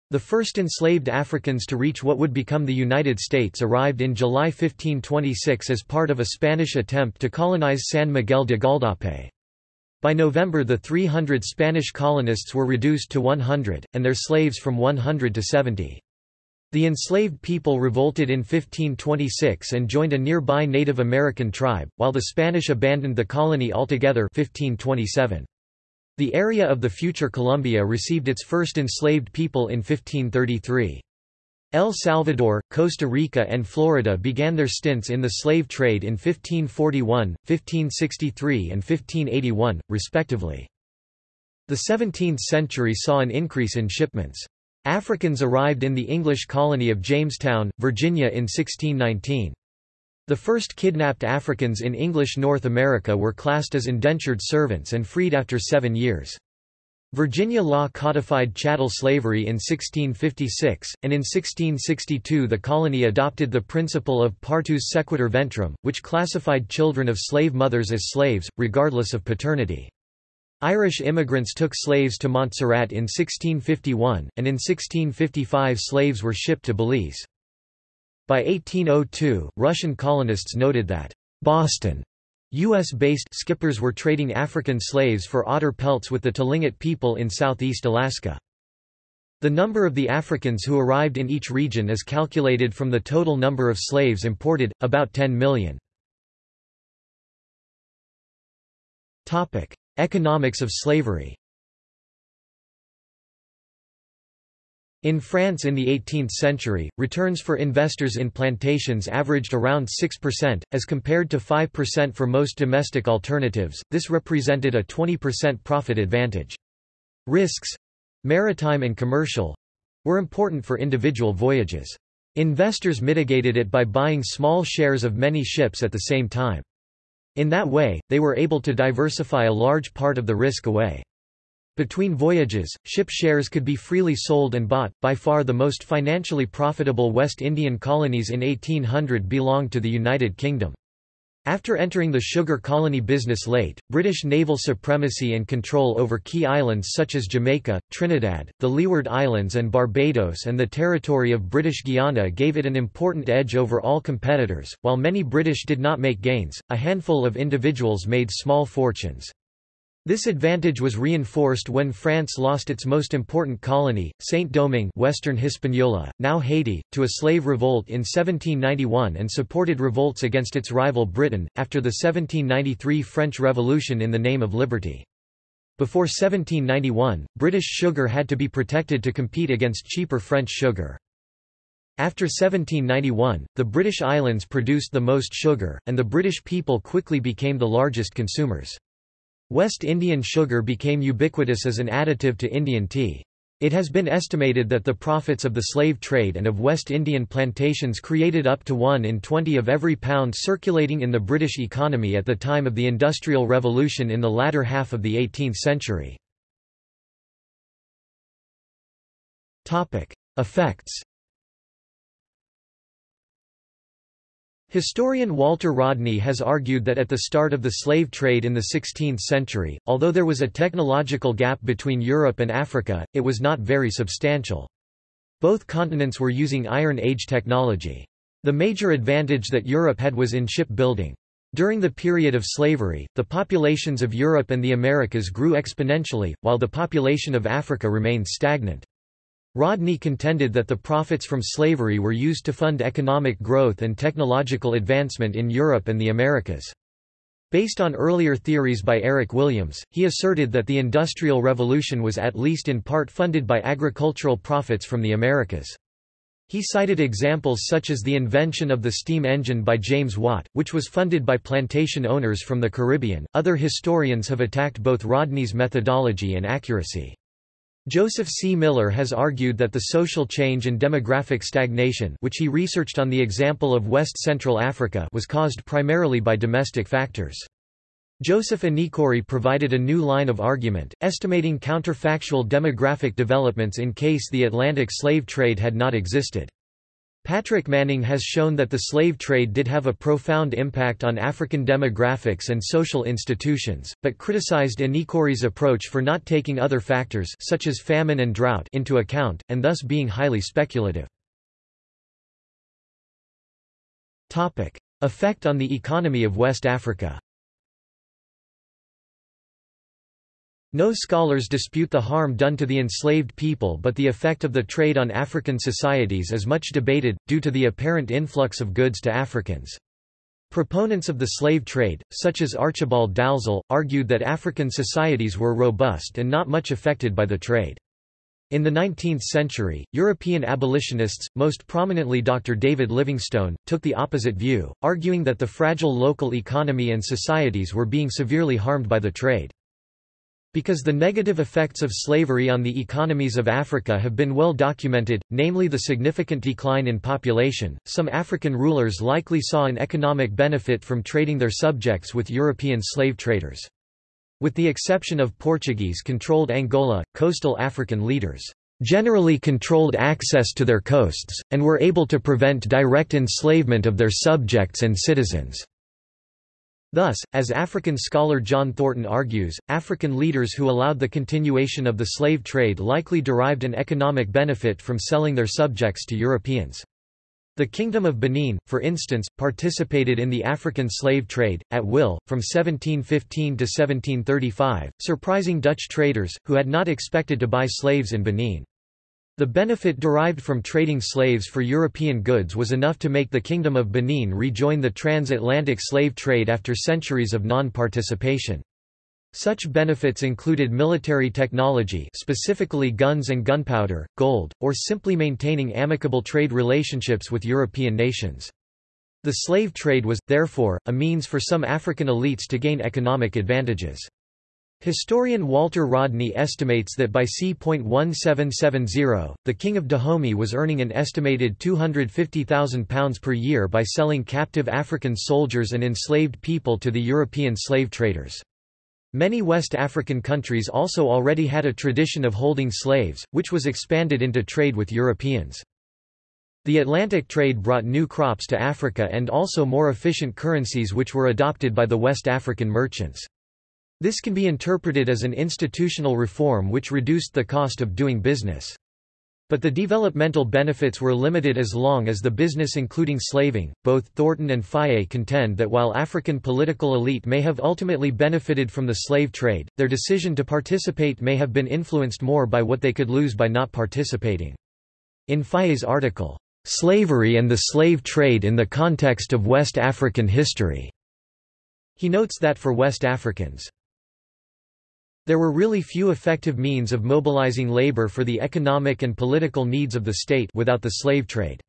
The first enslaved Africans to reach what would become the United States arrived in July 1526 as part of a Spanish attempt to colonize San Miguel de Gualdape. By November the 300 Spanish colonists were reduced to 100, and their slaves from 100 to 70. The enslaved people revolted in 1526 and joined a nearby Native American tribe, while the Spanish abandoned the colony altogether 1527. The area of the future Colombia received its first enslaved people in 1533. El Salvador, Costa Rica and Florida began their stints in the slave trade in 1541, 1563 and 1581, respectively. The 17th century saw an increase in shipments. Africans arrived in the English colony of Jamestown, Virginia in 1619. The first kidnapped Africans in English North America were classed as indentured servants and freed after seven years. Virginia law codified chattel slavery in 1656, and in 1662 the colony adopted the principle of partus sequitur ventrum, which classified children of slave mothers as slaves, regardless of paternity. Irish immigrants took slaves to Montserrat in 1651, and in 1655 slaves were shipped to Belize. By 1802, Russian colonists noted that Boston U.S.-based skippers were trading African slaves for otter pelts with the Tlingit people in southeast Alaska. The number of the Africans who arrived in each region is calculated from the total number of slaves imported, about 10 million. Economics of slavery In France in the 18th century, returns for investors in plantations averaged around 6%, as compared to 5% for most domestic alternatives, this represented a 20% profit advantage. Risks—maritime and commercial—were important for individual voyages. Investors mitigated it by buying small shares of many ships at the same time. In that way, they were able to diversify a large part of the risk away. Between voyages, ship shares could be freely sold and bought. By far the most financially profitable West Indian colonies in 1800 belonged to the United Kingdom. After entering the sugar colony business late, British naval supremacy and control over key islands such as Jamaica, Trinidad, the Leeward Islands and Barbados and the territory of British Guiana gave it an important edge over all competitors. While many British did not make gains, a handful of individuals made small fortunes. This advantage was reinforced when France lost its most important colony, Saint-Domingue Western Hispaniola, now Haiti, to a slave revolt in 1791 and supported revolts against its rival Britain, after the 1793 French Revolution in the name of liberty. Before 1791, British sugar had to be protected to compete against cheaper French sugar. After 1791, the British Islands produced the most sugar, and the British people quickly became the largest consumers. West Indian sugar became ubiquitous as an additive to Indian tea. It has been estimated that the profits of the slave trade and of West Indian plantations created up to 1 in 20 of every pound circulating in the British economy at the time of the Industrial Revolution in the latter half of the 18th century. Effects Historian Walter Rodney has argued that at the start of the slave trade in the 16th century, although there was a technological gap between Europe and Africa, it was not very substantial. Both continents were using Iron Age technology. The major advantage that Europe had was in shipbuilding. During the period of slavery, the populations of Europe and the Americas grew exponentially, while the population of Africa remained stagnant. Rodney contended that the profits from slavery were used to fund economic growth and technological advancement in Europe and the Americas. Based on earlier theories by Eric Williams, he asserted that the Industrial Revolution was at least in part funded by agricultural profits from the Americas. He cited examples such as the invention of the steam engine by James Watt, which was funded by plantation owners from the Caribbean. Other historians have attacked both Rodney's methodology and accuracy. Joseph C. Miller has argued that the social change and demographic stagnation which he researched on the example of West Central Africa was caused primarily by domestic factors. Joseph Inikori provided a new line of argument, estimating counterfactual demographic developments in case the Atlantic slave trade had not existed. Patrick Manning has shown that the slave trade did have a profound impact on African demographics and social institutions, but criticized Inikori's approach for not taking other factors such as famine and drought into account, and thus being highly speculative. Effect on the economy of West Africa No scholars dispute the harm done to the enslaved people but the effect of the trade on African societies is much debated, due to the apparent influx of goods to Africans. Proponents of the slave trade, such as Archibald Dalzell, argued that African societies were robust and not much affected by the trade. In the 19th century, European abolitionists, most prominently Dr. David Livingstone, took the opposite view, arguing that the fragile local economy and societies were being severely harmed by the trade. Because the negative effects of slavery on the economies of Africa have been well documented, namely the significant decline in population, some African rulers likely saw an economic benefit from trading their subjects with European slave traders. With the exception of Portuguese-controlled Angola, coastal African leaders generally controlled access to their coasts, and were able to prevent direct enslavement of their subjects and citizens. Thus, as African scholar John Thornton argues, African leaders who allowed the continuation of the slave trade likely derived an economic benefit from selling their subjects to Europeans. The Kingdom of Benin, for instance, participated in the African slave trade, at will, from 1715 to 1735, surprising Dutch traders, who had not expected to buy slaves in Benin. The benefit derived from trading slaves for European goods was enough to make the Kingdom of Benin rejoin the transatlantic slave trade after centuries of non-participation. Such benefits included military technology specifically guns and gunpowder, gold, or simply maintaining amicable trade relationships with European nations. The slave trade was, therefore, a means for some African elites to gain economic advantages. Historian Walter Rodney estimates that by c.1770, the King of Dahomey was earning an estimated £250,000 per year by selling captive African soldiers and enslaved people to the European slave traders. Many West African countries also already had a tradition of holding slaves, which was expanded into trade with Europeans. The Atlantic trade brought new crops to Africa and also more efficient currencies which were adopted by the West African merchants. This can be interpreted as an institutional reform which reduced the cost of doing business. But the developmental benefits were limited as long as the business including slaving. Both Thornton and Fage contend that while African political elite may have ultimately benefited from the slave trade, their decision to participate may have been influenced more by what they could lose by not participating. In Fage's article, Slavery and the Slave Trade in the Context of West African History, he notes that for West Africans, there were really few effective means of mobilizing labor for the economic and political needs of the state without the slave trade.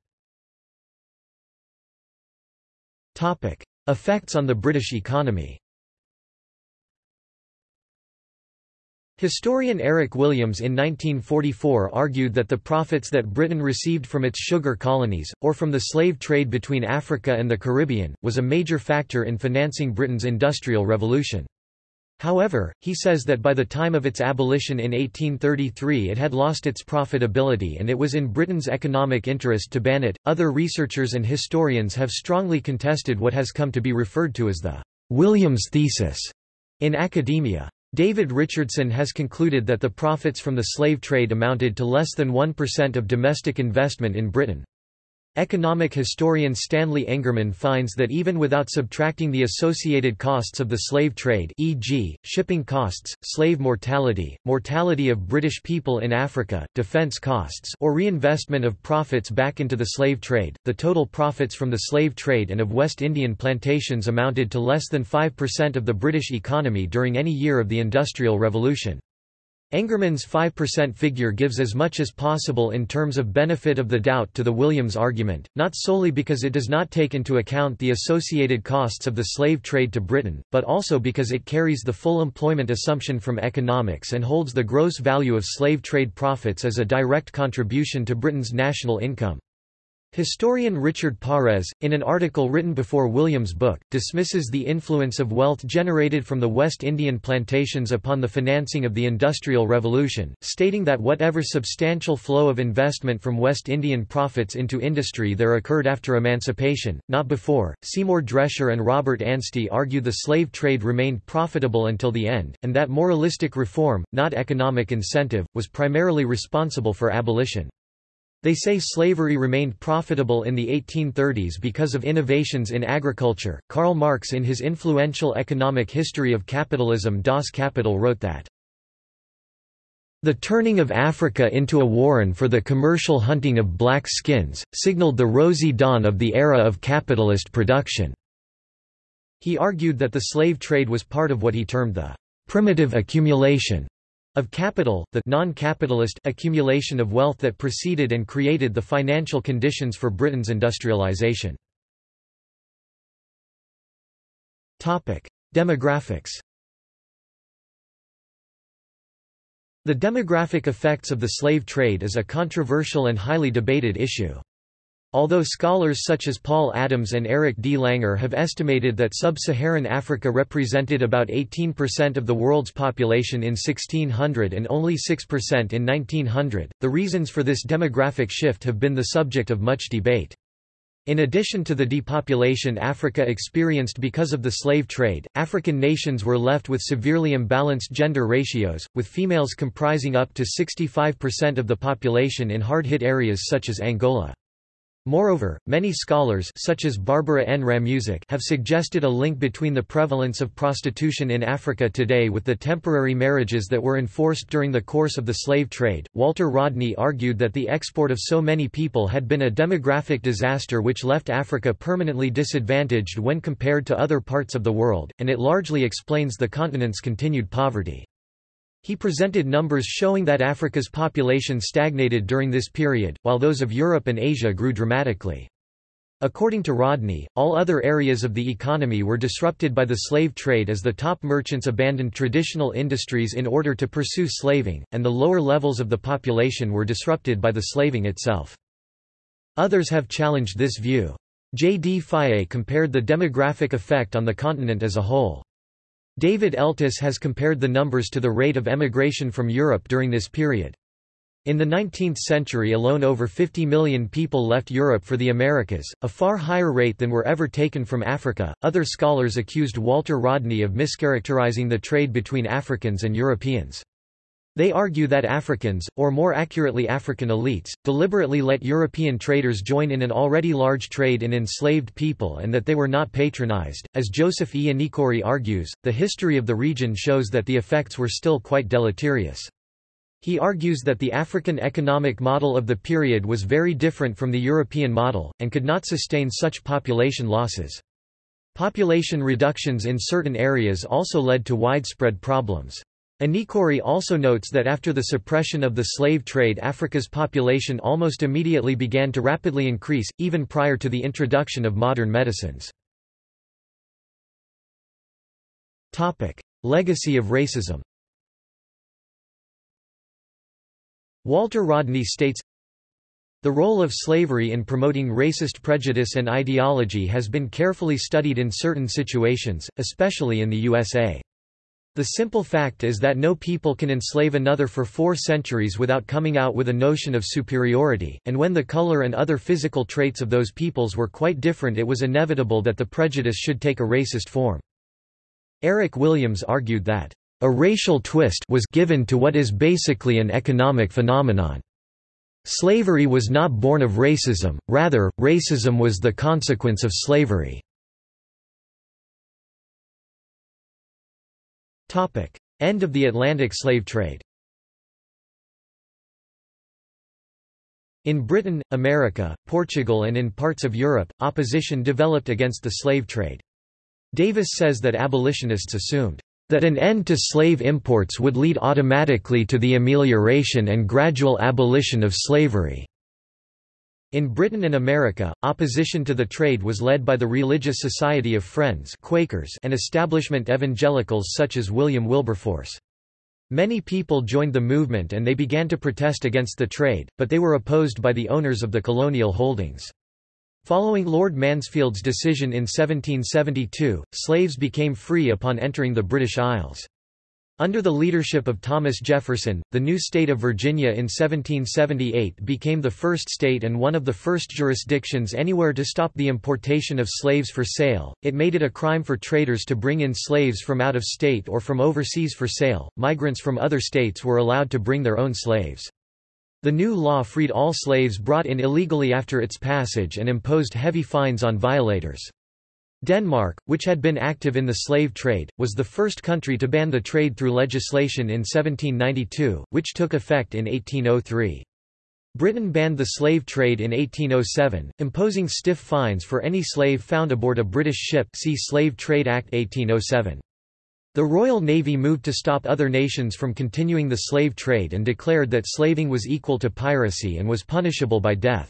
Effects on the British economy Historian Eric Williams in 1944 argued that the profits that Britain received from its sugar colonies, or from the slave trade between Africa and the Caribbean, was a major factor in financing Britain's Industrial Revolution. However, he says that by the time of its abolition in 1833 it had lost its profitability and it was in Britain's economic interest to ban it. Other researchers and historians have strongly contested what has come to be referred to as the Williams thesis in academia. David Richardson has concluded that the profits from the slave trade amounted to less than 1% of domestic investment in Britain. Economic historian Stanley Engerman finds that even without subtracting the associated costs of the slave trade e.g., shipping costs, slave mortality, mortality of British people in Africa, defence costs or reinvestment of profits back into the slave trade, the total profits from the slave trade and of West Indian plantations amounted to less than 5% of the British economy during any year of the Industrial Revolution. Engerman's 5% figure gives as much as possible in terms of benefit of the doubt to the Williams argument, not solely because it does not take into account the associated costs of the slave trade to Britain, but also because it carries the full employment assumption from economics and holds the gross value of slave trade profits as a direct contribution to Britain's national income. Historian Richard Pares, in an article written before Williams' book, dismisses the influence of wealth generated from the West Indian plantations upon the financing of the Industrial Revolution, stating that whatever substantial flow of investment from West Indian profits into industry there occurred after emancipation, not before. Seymour Drescher and Robert Anstey argue the slave trade remained profitable until the end, and that moralistic reform, not economic incentive, was primarily responsible for abolition. They say slavery remained profitable in the 1830s because of innovations in agriculture. Karl Marx, in his influential economic history of capitalism Das Kapital, wrote that the turning of Africa into a warren for the commercial hunting of black skins, signaled the rosy dawn of the era of capitalist production. He argued that the slave trade was part of what he termed the primitive accumulation of capital, the non-capitalist accumulation of wealth that preceded and created the financial conditions for Britain's industrialisation. Demographics The demographic effects of the slave trade is a controversial and highly debated issue. Although scholars such as Paul Adams and Eric D. Langer have estimated that sub-Saharan Africa represented about 18% of the world's population in 1600 and only 6% in 1900, the reasons for this demographic shift have been the subject of much debate. In addition to the depopulation Africa experienced because of the slave trade, African nations were left with severely imbalanced gender ratios, with females comprising up to 65% of the population in hard-hit areas such as Angola. Moreover, many scholars such as Barbara N. Ramusack have suggested a link between the prevalence of prostitution in Africa today with the temporary marriages that were enforced during the course of the slave trade. Walter Rodney argued that the export of so many people had been a demographic disaster which left Africa permanently disadvantaged when compared to other parts of the world, and it largely explains the continent's continued poverty. He presented numbers showing that Africa's population stagnated during this period, while those of Europe and Asia grew dramatically. According to Rodney, all other areas of the economy were disrupted by the slave trade as the top merchants abandoned traditional industries in order to pursue slaving, and the lower levels of the population were disrupted by the slaving itself. Others have challenged this view. J. D. Fage compared the demographic effect on the continent as a whole. David Eltis has compared the numbers to the rate of emigration from Europe during this period. In the 19th century alone over 50 million people left Europe for the Americas, a far higher rate than were ever taken from Africa. Other scholars accused Walter Rodney of mischaracterizing the trade between Africans and Europeans. They argue that Africans, or more accurately African elites, deliberately let European traders join in an already large trade in enslaved people and that they were not patronized. As Joseph E. Inikori argues, the history of the region shows that the effects were still quite deleterious. He argues that the African economic model of the period was very different from the European model, and could not sustain such population losses. Population reductions in certain areas also led to widespread problems. Inikori also notes that after the suppression of the slave trade Africa's population almost immediately began to rapidly increase, even prior to the introduction of modern medicines. Legacy of racism Walter Rodney states, the role of slavery in promoting racist prejudice and ideology has been carefully studied in certain situations, especially in the USA. The simple fact is that no people can enslave another for four centuries without coming out with a notion of superiority, and when the color and other physical traits of those peoples were quite different it was inevitable that the prejudice should take a racist form. Eric Williams argued that a racial twist was given to what is basically an economic phenomenon. Slavery was not born of racism, rather, racism was the consequence of slavery. End of the Atlantic slave trade In Britain, America, Portugal and in parts of Europe, opposition developed against the slave trade. Davis says that abolitionists assumed that an end to slave imports would lead automatically to the amelioration and gradual abolition of slavery. In Britain and America, opposition to the trade was led by the Religious Society of Friends Quakers and establishment evangelicals such as William Wilberforce. Many people joined the movement and they began to protest against the trade, but they were opposed by the owners of the colonial holdings. Following Lord Mansfield's decision in 1772, slaves became free upon entering the British Isles. Under the leadership of Thomas Jefferson, the new state of Virginia in 1778 became the first state and one of the first jurisdictions anywhere to stop the importation of slaves for sale. It made it a crime for traders to bring in slaves from out of state or from overseas for sale. Migrants from other states were allowed to bring their own slaves. The new law freed all slaves brought in illegally after its passage and imposed heavy fines on violators. Denmark, which had been active in the slave trade, was the first country to ban the trade through legislation in 1792, which took effect in 1803. Britain banned the slave trade in 1807, imposing stiff fines for any slave found aboard a British ship see Slave Trade Act 1807. The Royal Navy moved to stop other nations from continuing the slave trade and declared that slaving was equal to piracy and was punishable by death.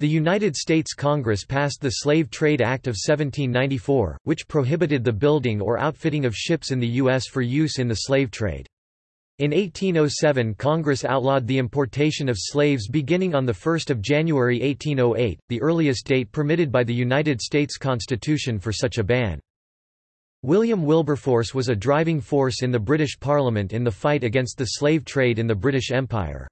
The United States Congress passed the Slave Trade Act of 1794, which prohibited the building or outfitting of ships in the U.S. for use in the slave trade. In 1807 Congress outlawed the importation of slaves beginning on 1 January 1808, the earliest date permitted by the United States Constitution for such a ban. William Wilberforce was a driving force in the British Parliament in the fight against the slave trade in the British Empire.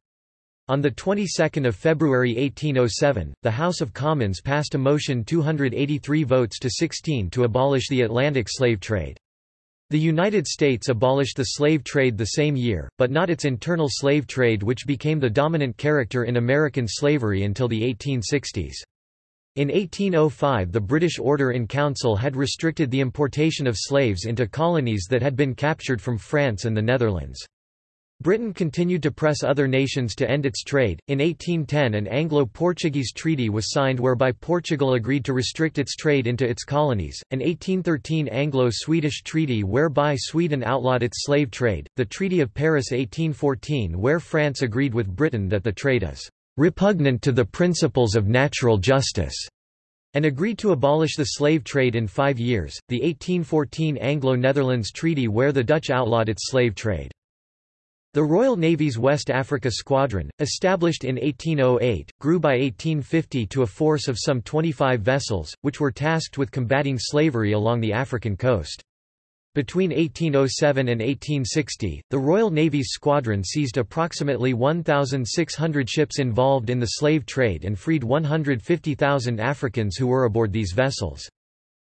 On the 22nd of February 1807, the House of Commons passed a motion 283 votes to 16 to abolish the Atlantic slave trade. The United States abolished the slave trade the same year, but not its internal slave trade which became the dominant character in American slavery until the 1860s. In 1805 the British Order in Council had restricted the importation of slaves into colonies that had been captured from France and the Netherlands. Britain continued to press other nations to end its trade. In 1810, an Anglo Portuguese treaty was signed whereby Portugal agreed to restrict its trade into its colonies, an 1813 Anglo Swedish treaty whereby Sweden outlawed its slave trade, the Treaty of Paris 1814 where France agreed with Britain that the trade is repugnant to the principles of natural justice, and agreed to abolish the slave trade in five years, the 1814 Anglo-Netherlands Treaty where the Dutch outlawed its slave trade. The Royal Navy's West Africa Squadron, established in 1808, grew by 1850 to a force of some 25 vessels, which were tasked with combating slavery along the African coast. Between 1807 and 1860, the Royal Navy's squadron seized approximately 1,600 ships involved in the slave trade and freed 150,000 Africans who were aboard these vessels.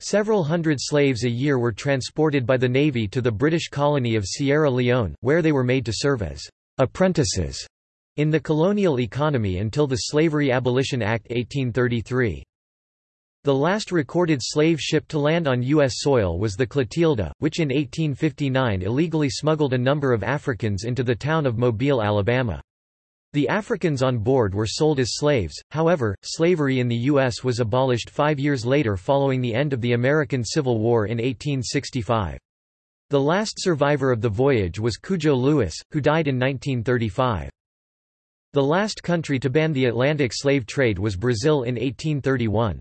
Several hundred slaves a year were transported by the Navy to the British colony of Sierra Leone, where they were made to serve as apprentices in the colonial economy until the Slavery Abolition Act 1833. The last recorded slave ship to land on U.S. soil was the Clotilda, which in 1859 illegally smuggled a number of Africans into the town of Mobile, Alabama. The Africans on board were sold as slaves, however, slavery in the U.S. was abolished five years later following the end of the American Civil War in 1865. The last survivor of the voyage was Cudjo Lewis, who died in 1935. The last country to ban the Atlantic slave trade was Brazil in 1831.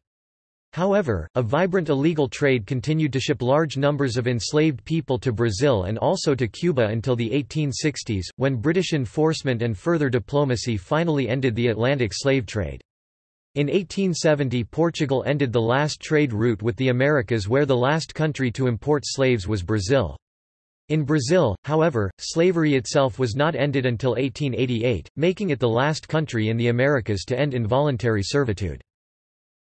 However, a vibrant illegal trade continued to ship large numbers of enslaved people to Brazil and also to Cuba until the 1860s, when British enforcement and further diplomacy finally ended the Atlantic slave trade. In 1870 Portugal ended the last trade route with the Americas where the last country to import slaves was Brazil. In Brazil, however, slavery itself was not ended until 1888, making it the last country in the Americas to end involuntary servitude.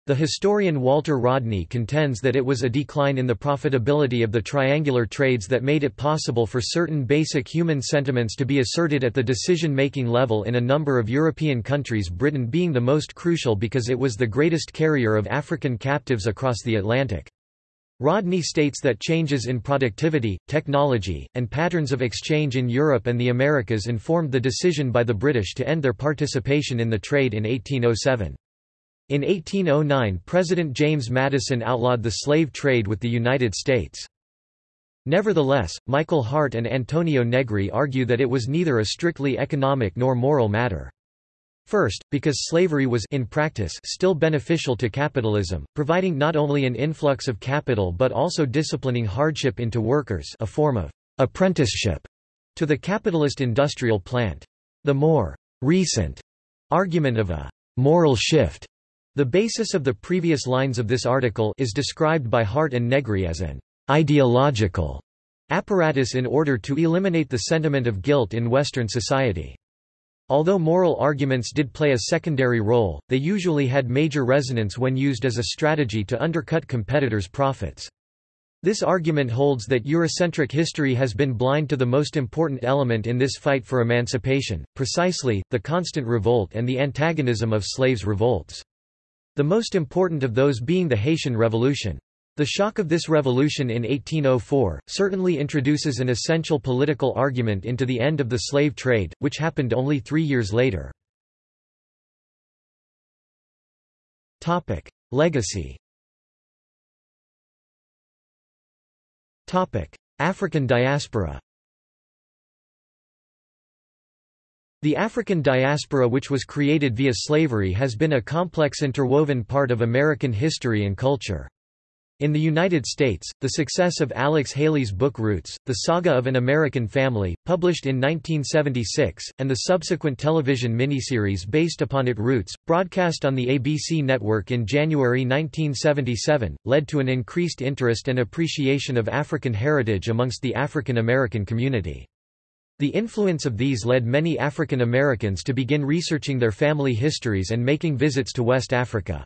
The historian Walter Rodney contends that it was a decline in the profitability of the triangular trades that made it possible for certain basic human sentiments to be asserted at the decision-making level in a number of European countries Britain being the most crucial because it was the greatest carrier of African captives across the Atlantic. Rodney states that changes in productivity, technology, and patterns of exchange in Europe and the Americas informed the decision by the British to end their participation in the trade in 1807. In 1809 President James Madison outlawed the slave trade with the United States. Nevertheless, Michael Hardt and Antonio Negri argue that it was neither a strictly economic nor moral matter. First, because slavery was in practice still beneficial to capitalism, providing not only an influx of capital but also disciplining hardship into workers a form of apprenticeship to the capitalist industrial plant. The more recent argument of a moral shift the basis of the previous lines of this article is described by Hardt and Negri as an ideological apparatus in order to eliminate the sentiment of guilt in Western society. Although moral arguments did play a secondary role, they usually had major resonance when used as a strategy to undercut competitors' profits. This argument holds that Eurocentric history has been blind to the most important element in this fight for emancipation, precisely, the constant revolt and the antagonism of slaves' revolts. The most important of those being the Haitian Revolution. The shock of this revolution in 1804, certainly introduces an essential political argument into the end of the slave trade, which happened only three years later. Legacy African diaspora The African diaspora which was created via slavery has been a complex interwoven part of American history and culture. In the United States, the success of Alex Haley's book Roots, The Saga of an American Family, published in 1976, and the subsequent television miniseries based upon it Roots, broadcast on the ABC network in January 1977, led to an increased interest and appreciation of African heritage amongst the African American community. The influence of these led many African Americans to begin researching their family histories and making visits to West Africa.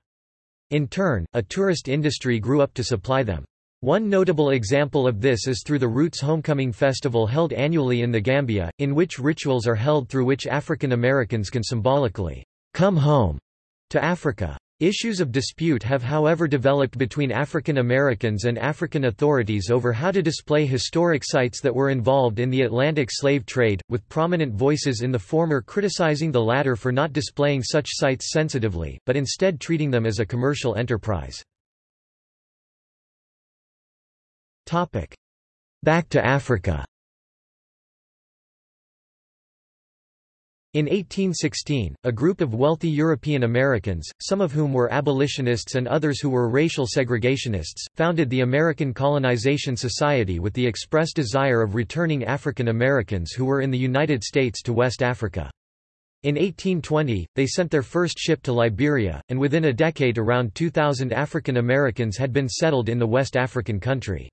In turn, a tourist industry grew up to supply them. One notable example of this is through the Roots Homecoming Festival held annually in the Gambia, in which rituals are held through which African Americans can symbolically come home to Africa. Issues of dispute have however developed between African Americans and African authorities over how to display historic sites that were involved in the Atlantic slave trade, with prominent voices in the former criticizing the latter for not displaying such sites sensitively, but instead treating them as a commercial enterprise. Back to Africa In 1816, a group of wealthy European Americans, some of whom were abolitionists and others who were racial segregationists, founded the American Colonization Society with the express desire of returning African Americans who were in the United States to West Africa. In 1820, they sent their first ship to Liberia, and within a decade around 2,000 African Americans had been settled in the West African country.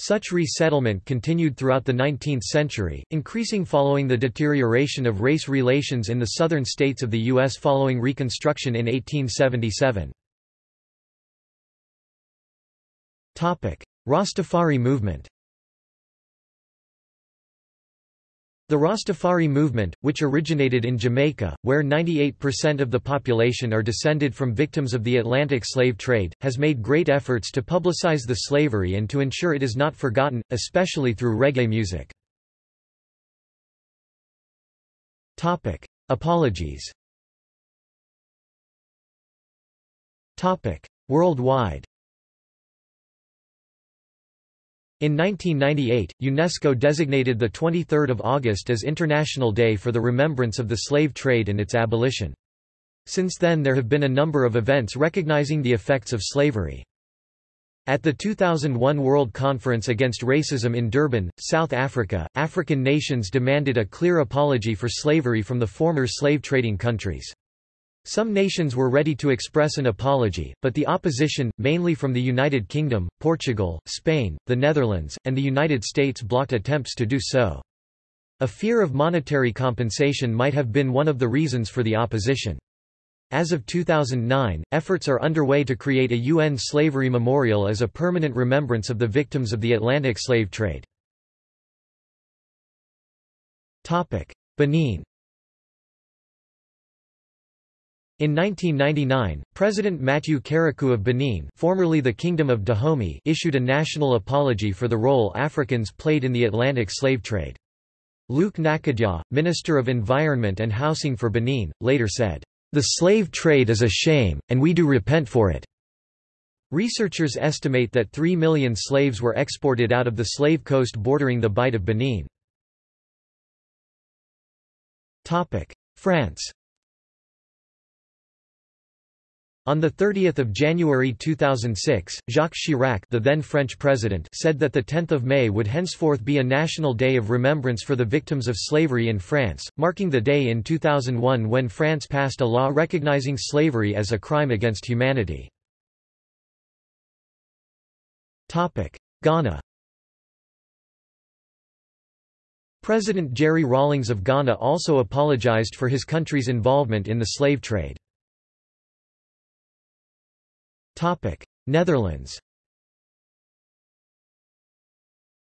Such resettlement continued throughout the 19th century, increasing following the deterioration of race relations in the southern states of the U.S. following Reconstruction in 1877. Rastafari movement The Rastafari movement, which originated in Jamaica, where 98% of the population are descended from victims of the Atlantic slave trade, has made great efforts to publicize the slavery and to ensure it is not forgotten, especially through reggae music. Apologies. Worldwide in 1998, UNESCO designated 23 August as International Day for the Remembrance of the Slave Trade and its abolition. Since then there have been a number of events recognizing the effects of slavery. At the 2001 World Conference Against Racism in Durban, South Africa, African nations demanded a clear apology for slavery from the former slave-trading countries. Some nations were ready to express an apology, but the opposition, mainly from the United Kingdom, Portugal, Spain, the Netherlands, and the United States blocked attempts to do so. A fear of monetary compensation might have been one of the reasons for the opposition. As of 2009, efforts are underway to create a UN slavery memorial as a permanent remembrance of the victims of the Atlantic slave trade. Benin In 1999, President Mathieu Kérékou of Benin formerly the Kingdom of Dahomey issued a national apology for the role Africans played in the Atlantic slave trade. Luc Gnacadja, Minister of Environment and Housing for Benin, later said, "...the slave trade is a shame, and we do repent for it." Researchers estimate that 3 million slaves were exported out of the slave coast bordering the Bight of Benin. France On 30 January 2006, Jacques Chirac the then French president said that 10 May would henceforth be a national day of remembrance for the victims of slavery in France, marking the day in 2001 when France passed a law recognizing slavery as a crime against humanity. Ghana President Jerry Rawlings of Ghana also apologized for his country's involvement in the slave trade. Netherlands.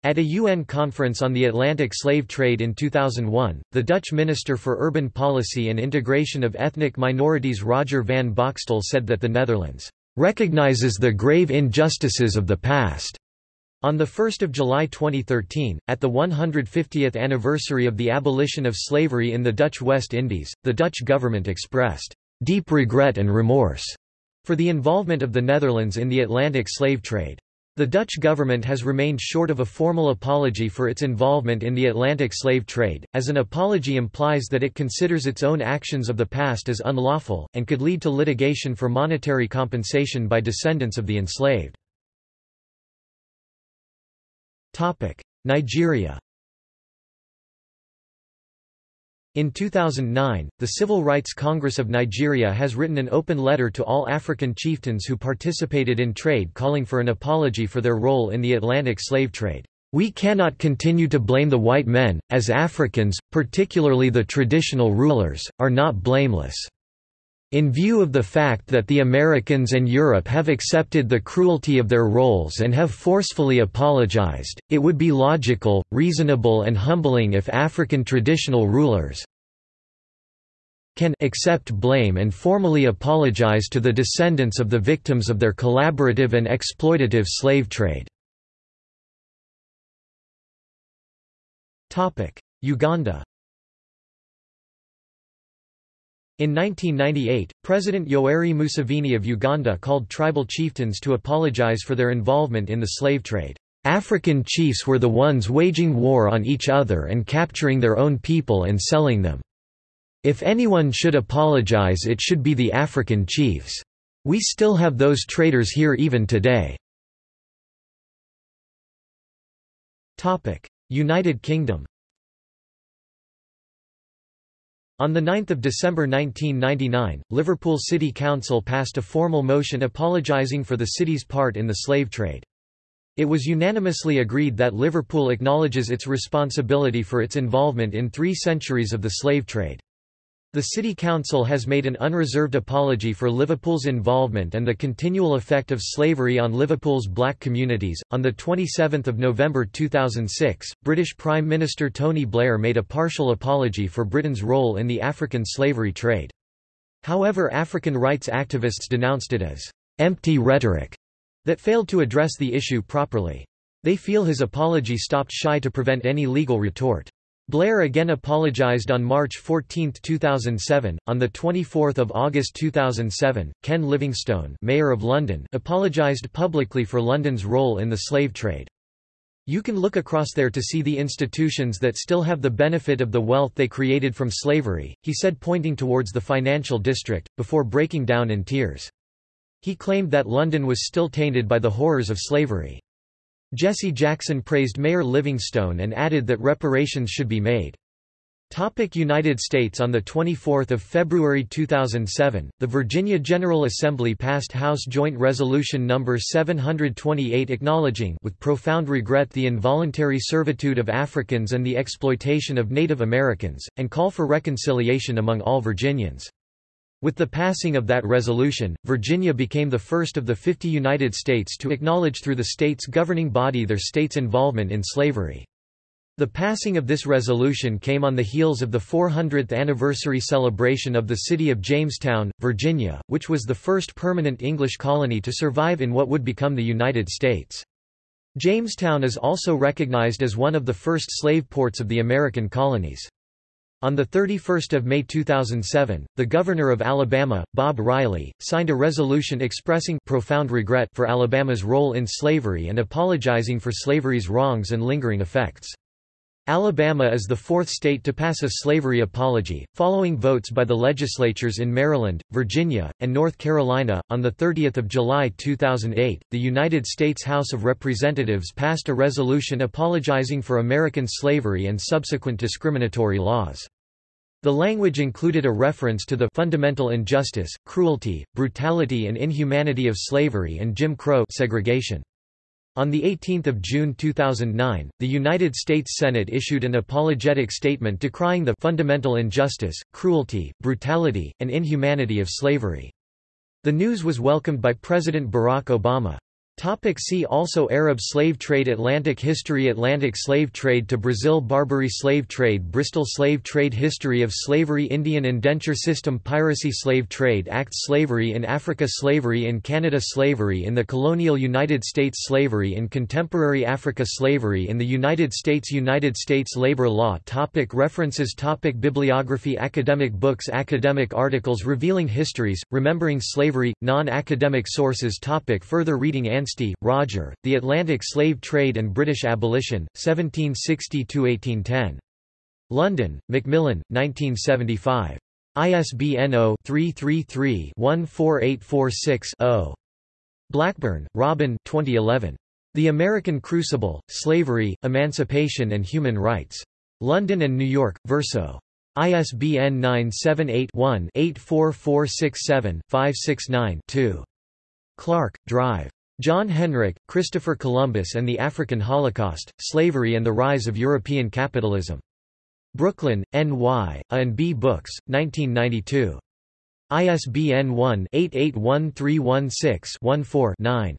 At a UN conference on the Atlantic slave trade in 2001, the Dutch Minister for Urban Policy and Integration of Ethnic Minorities Roger van Boxtel said that the Netherlands recognizes the grave injustices of the past. On 1 July 2013, at the 150th anniversary of the abolition of slavery in the Dutch West Indies, the Dutch government expressed deep regret and remorse for the involvement of the Netherlands in the Atlantic slave trade. The Dutch government has remained short of a formal apology for its involvement in the Atlantic slave trade, as an apology implies that it considers its own actions of the past as unlawful, and could lead to litigation for monetary compensation by descendants of the enslaved. Nigeria In 2009, the Civil Rights Congress of Nigeria has written an open letter to all African chieftains who participated in trade calling for an apology for their role in the Atlantic slave trade. We cannot continue to blame the white men, as Africans, particularly the traditional rulers, are not blameless. In view of the fact that the Americans and Europe have accepted the cruelty of their roles and have forcefully apologized, it would be logical, reasonable and humbling if African traditional rulers can accept blame and formally apologize to the descendants of the victims of their collaborative and exploitative slave trade. Uganda In 1998, President Yoweri Museveni of Uganda called tribal chieftains to apologize for their involvement in the slave trade. African chiefs were the ones waging war on each other and capturing their own people and selling them. If anyone should apologize it should be the African chiefs. We still have those traitors here even today. United Kingdom On 9 December 1999, Liverpool City Council passed a formal motion apologising for the city's part in the slave trade. It was unanimously agreed that Liverpool acknowledges its responsibility for its involvement in three centuries of the slave trade. The City Council has made an unreserved apology for Liverpool's involvement and the continual effect of slavery on Liverpool's black communities. On the 27th of November 2006, British Prime Minister Tony Blair made a partial apology for Britain's role in the African slavery trade. However, African rights activists denounced it as empty rhetoric that failed to address the issue properly. They feel his apology stopped shy to prevent any legal retort. Blair again apologized on March 14, 2007. On the 24th of August 2007, Ken Livingstone, Mayor of London, apologized publicly for London's role in the slave trade. You can look across there to see the institutions that still have the benefit of the wealth they created from slavery, he said pointing towards the financial district, before breaking down in tears. He claimed that London was still tainted by the horrors of slavery. Jesse Jackson praised Mayor Livingstone and added that reparations should be made. Topic United States On 24 February 2007, the Virginia General Assembly passed House Joint Resolution No. 728 acknowledging with profound regret the involuntary servitude of Africans and the exploitation of Native Americans, and call for reconciliation among all Virginians. With the passing of that resolution, Virginia became the first of the 50 United States to acknowledge through the state's governing body their state's involvement in slavery. The passing of this resolution came on the heels of the 400th anniversary celebration of the city of Jamestown, Virginia, which was the first permanent English colony to survive in what would become the United States. Jamestown is also recognized as one of the first slave ports of the American colonies. On 31 May 2007, the governor of Alabama, Bob Riley, signed a resolution expressing profound regret for Alabama's role in slavery and apologizing for slavery's wrongs and lingering effects. Alabama is the fourth state to pass a slavery apology, following votes by the legislatures in Maryland, Virginia, and North Carolina. On the 30 July 2008, the United States House of Representatives passed a resolution apologizing for American slavery and subsequent discriminatory laws. The language included a reference to the fundamental injustice, cruelty, brutality and inhumanity of slavery and Jim Crow segregation. On 18 June 2009, the United States Senate issued an apologetic statement decrying the fundamental injustice, cruelty, brutality, and inhumanity of slavery. The news was welcomed by President Barack Obama. Topic see also Arab slave trade Atlantic history Atlantic slave trade to Brazil Barbary slave trade Bristol slave trade History of slavery Indian indenture system Piracy slave trade Act Slavery in Africa Slavery in Canada Slavery in the colonial United States Slavery in contemporary Africa Slavery in the United States United States labor law topic References topic Bibliography Academic books Academic articles revealing histories, remembering slavery, non-academic sources topic Further reading Anstey, Roger, The Atlantic Slave Trade and British Abolition, 1760–1810. London, Macmillan, 1975. ISBN 0-333-14846-0. Blackburn, Robin 2011. The American Crucible, Slavery, Emancipation and Human Rights. London and New York, Verso. ISBN 978-1-84467-569-2. Clark, Drive. John Henrik, Christopher Columbus and the African Holocaust, Slavery and the Rise of European Capitalism. Brooklyn, N.Y., A&B Books, 1992. ISBN 1-881316-14-9.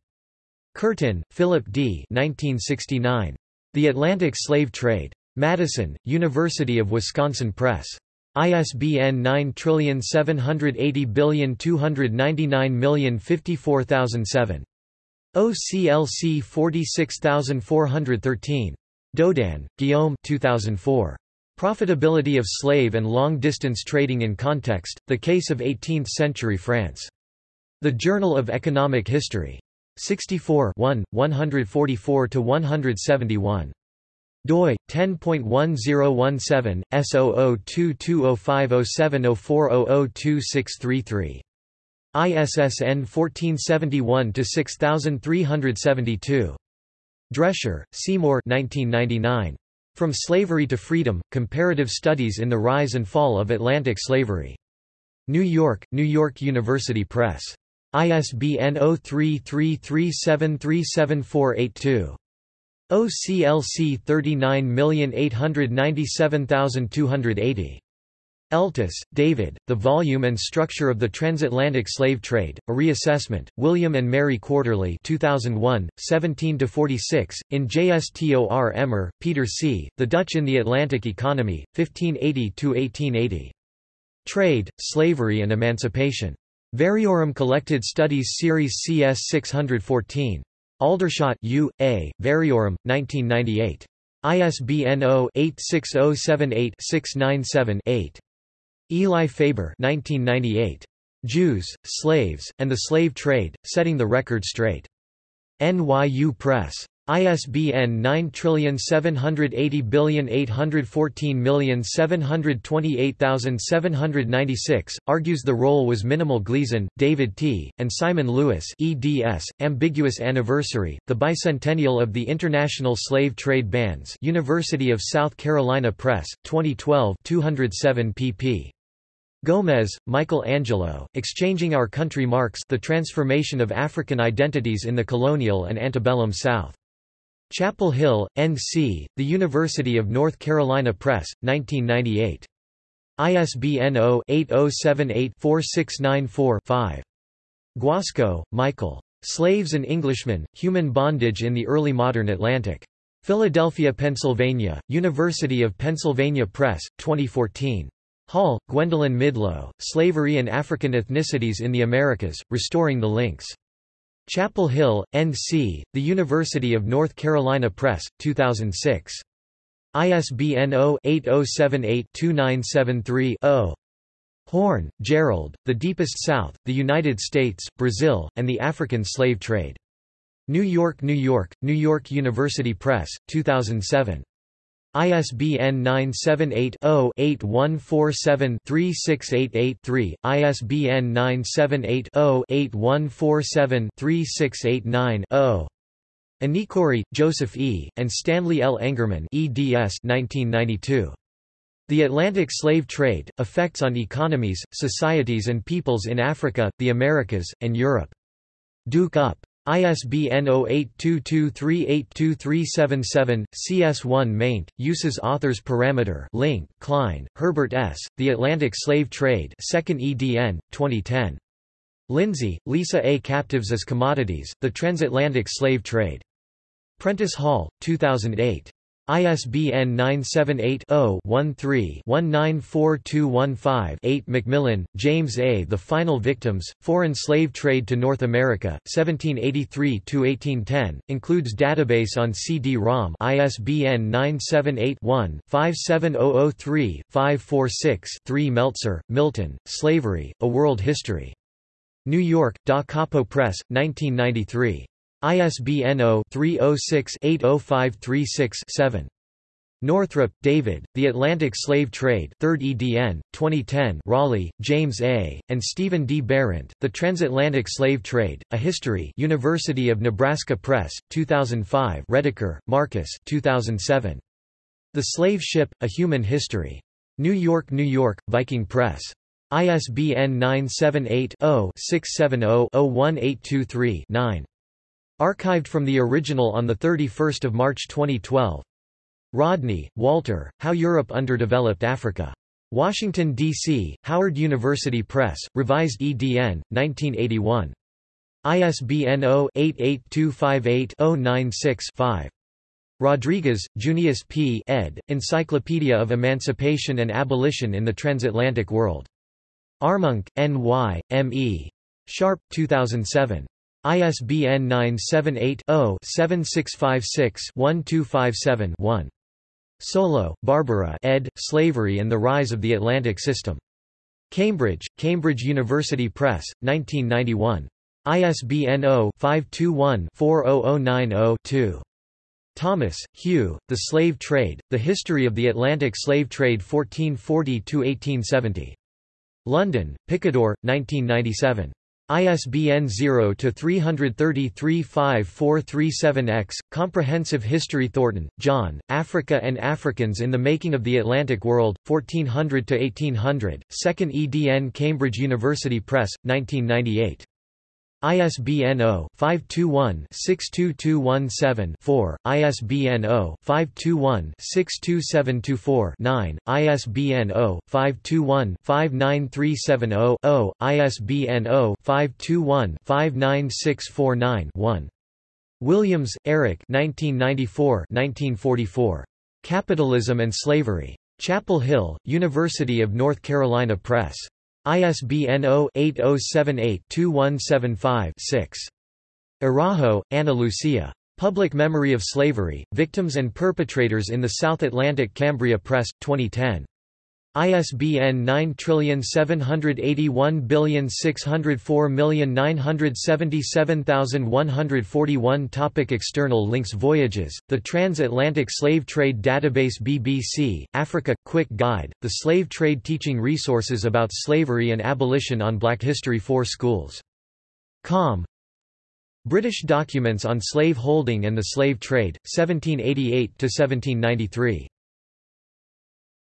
Curtin, Philip D. 1969. The Atlantic Slave Trade. Madison, University of Wisconsin Press. ISBN 9780299054007. OCLC 46413. Daudin, Guillaume 2004. Profitability of Slave and Long-Distance Trading in Context, The Case of Eighteenth-Century France. The Journal of Economic History. 64 144–171 doi 10.1017 S0022050704002633 ISSN 1471-6372. Drescher, Seymour 1999. From Slavery to Freedom, Comparative Studies in the Rise and Fall of Atlantic Slavery. New York, New York University Press. ISBN 0333737482. OCLC 39897280. Eltis, David, The Volume and Structure of the Transatlantic Slave Trade, A Reassessment, William and Mary Quarterly 2001, 17–46, in JSTOR Emmer, Peter C., The Dutch in the Atlantic Economy, 1580–1880. Trade, Slavery and Emancipation. Variorum Collected Studies Series CS 614. Aldershot U. A., Variorum, 1998. ISBN 0-86078-697-8. Eli Faber 1998. Jews, Slaves, and the Slave Trade, Setting the Record Straight. NYU Press. ISBN 9780814728796, argues the role was minimal Gleeson, David T., and Simon Lewis eds, Ambiguous Anniversary, The Bicentennial of the International Slave Trade Bans University of South Carolina Press, 2012 207 pp. Gomez, Michael Angelo, Exchanging Our Country Marks The Transformation of African Identities in the Colonial and Antebellum South. Chapel Hill, N.C., The University of North Carolina Press, 1998. ISBN 0-8078-4694-5. Guasco, Michael. Slaves and Englishmen, Human Bondage in the Early Modern Atlantic. Philadelphia, Pennsylvania, University of Pennsylvania Press, 2014. Hall, Gwendolyn Midlo, Slavery and African Ethnicities in the Americas, Restoring the Links. Chapel Hill, N.C., The University of North Carolina Press, 2006. ISBN 0-8078-2973-0. Horne, Gerald, The Deepest South, The United States, Brazil, and the African Slave Trade. New York, New York, New York University Press, 2007. ISBN 978-0-8147-3688-3, ISBN 978-0-8147-3689-0. Inikori, Joseph E., and Stanley L. Engerman eds 1992. The Atlantic Slave Trade, Effects on Economies, Societies and Peoples in Africa, the Americas, and Europe. Duke Up. ISBN 0822382377, CS1 maint, uses authors parameter link, Klein, Herbert S., The Atlantic Slave Trade 2nd edn, 2010. Lindsay, Lisa A. Captives as Commodities, The Transatlantic Slave Trade. Prentice Hall, 2008. ISBN 978-0-13-194215-8 McMillin, James A. The Final Victims, Foreign Slave Trade to North America, 1783–1810, includes database on CD-ROM ISBN 978-1-57003-546-3 Meltzer, Milton, Slavery, A World History. New York, Da Capo Press, 1993. ISBN 0-306-80536-7. Northrup, David, The Atlantic Slave Trade 3rd edn, 2010 Rawley, James A., and Stephen D. Behrendt, The Transatlantic Slave Trade, A History University of Nebraska Press, 2005 Rediker, Marcus 2007. The Slave Ship, A Human History. New York, New York, Viking Press. ISBN 978 0 670 01823 9. Archived from the original on 31 March 2012. Rodney, Walter, How Europe Underdeveloped Africa. Washington, D.C., Howard University Press, Revised EDN, 1981. ISBN 0-88258-096-5. Rodriguez, Junius P. ed., Encyclopedia of Emancipation and Abolition in the Transatlantic World. Armonk, N.Y., M.E. Sharpe, 2007. ISBN 978-0-7656-1257-1. Solow, Barbara ed., Slavery and the Rise of the Atlantic System. Cambridge, Cambridge University Press, 1991. ISBN 0-521-40090-2. Thomas, Hugh, The Slave Trade, The History of the Atlantic Slave Trade 1440–1870. London, Picador, 1997. ISBN 0-333-54337-X, Comprehensive History Thornton, John, Africa and Africans in the Making of the Atlantic World, 1400–1800, 2nd edn Cambridge University Press, 1998. ISBN 0-521-62217-4, ISBN 0-521-62724-9, ISBN 0-521-59370-0, ISBN 0-521-59649-1. Williams, Eric 1994 Capitalism and Slavery. Chapel Hill, University of North Carolina Press. ISBN 0-8078-2175-6. Araujo, Ana Lucia. Public Memory of Slavery, Victims and Perpetrators in the South Atlantic Cambria Press, 2010. ISBN 9781604977141 Topic External links Voyages, The Transatlantic Slave Trade Database BBC, Africa – Quick Guide, The Slave Trade Teaching Resources about Slavery and Abolition on Black History for Schools. Com British Documents on Slave Holding and the Slave Trade, 1788–1793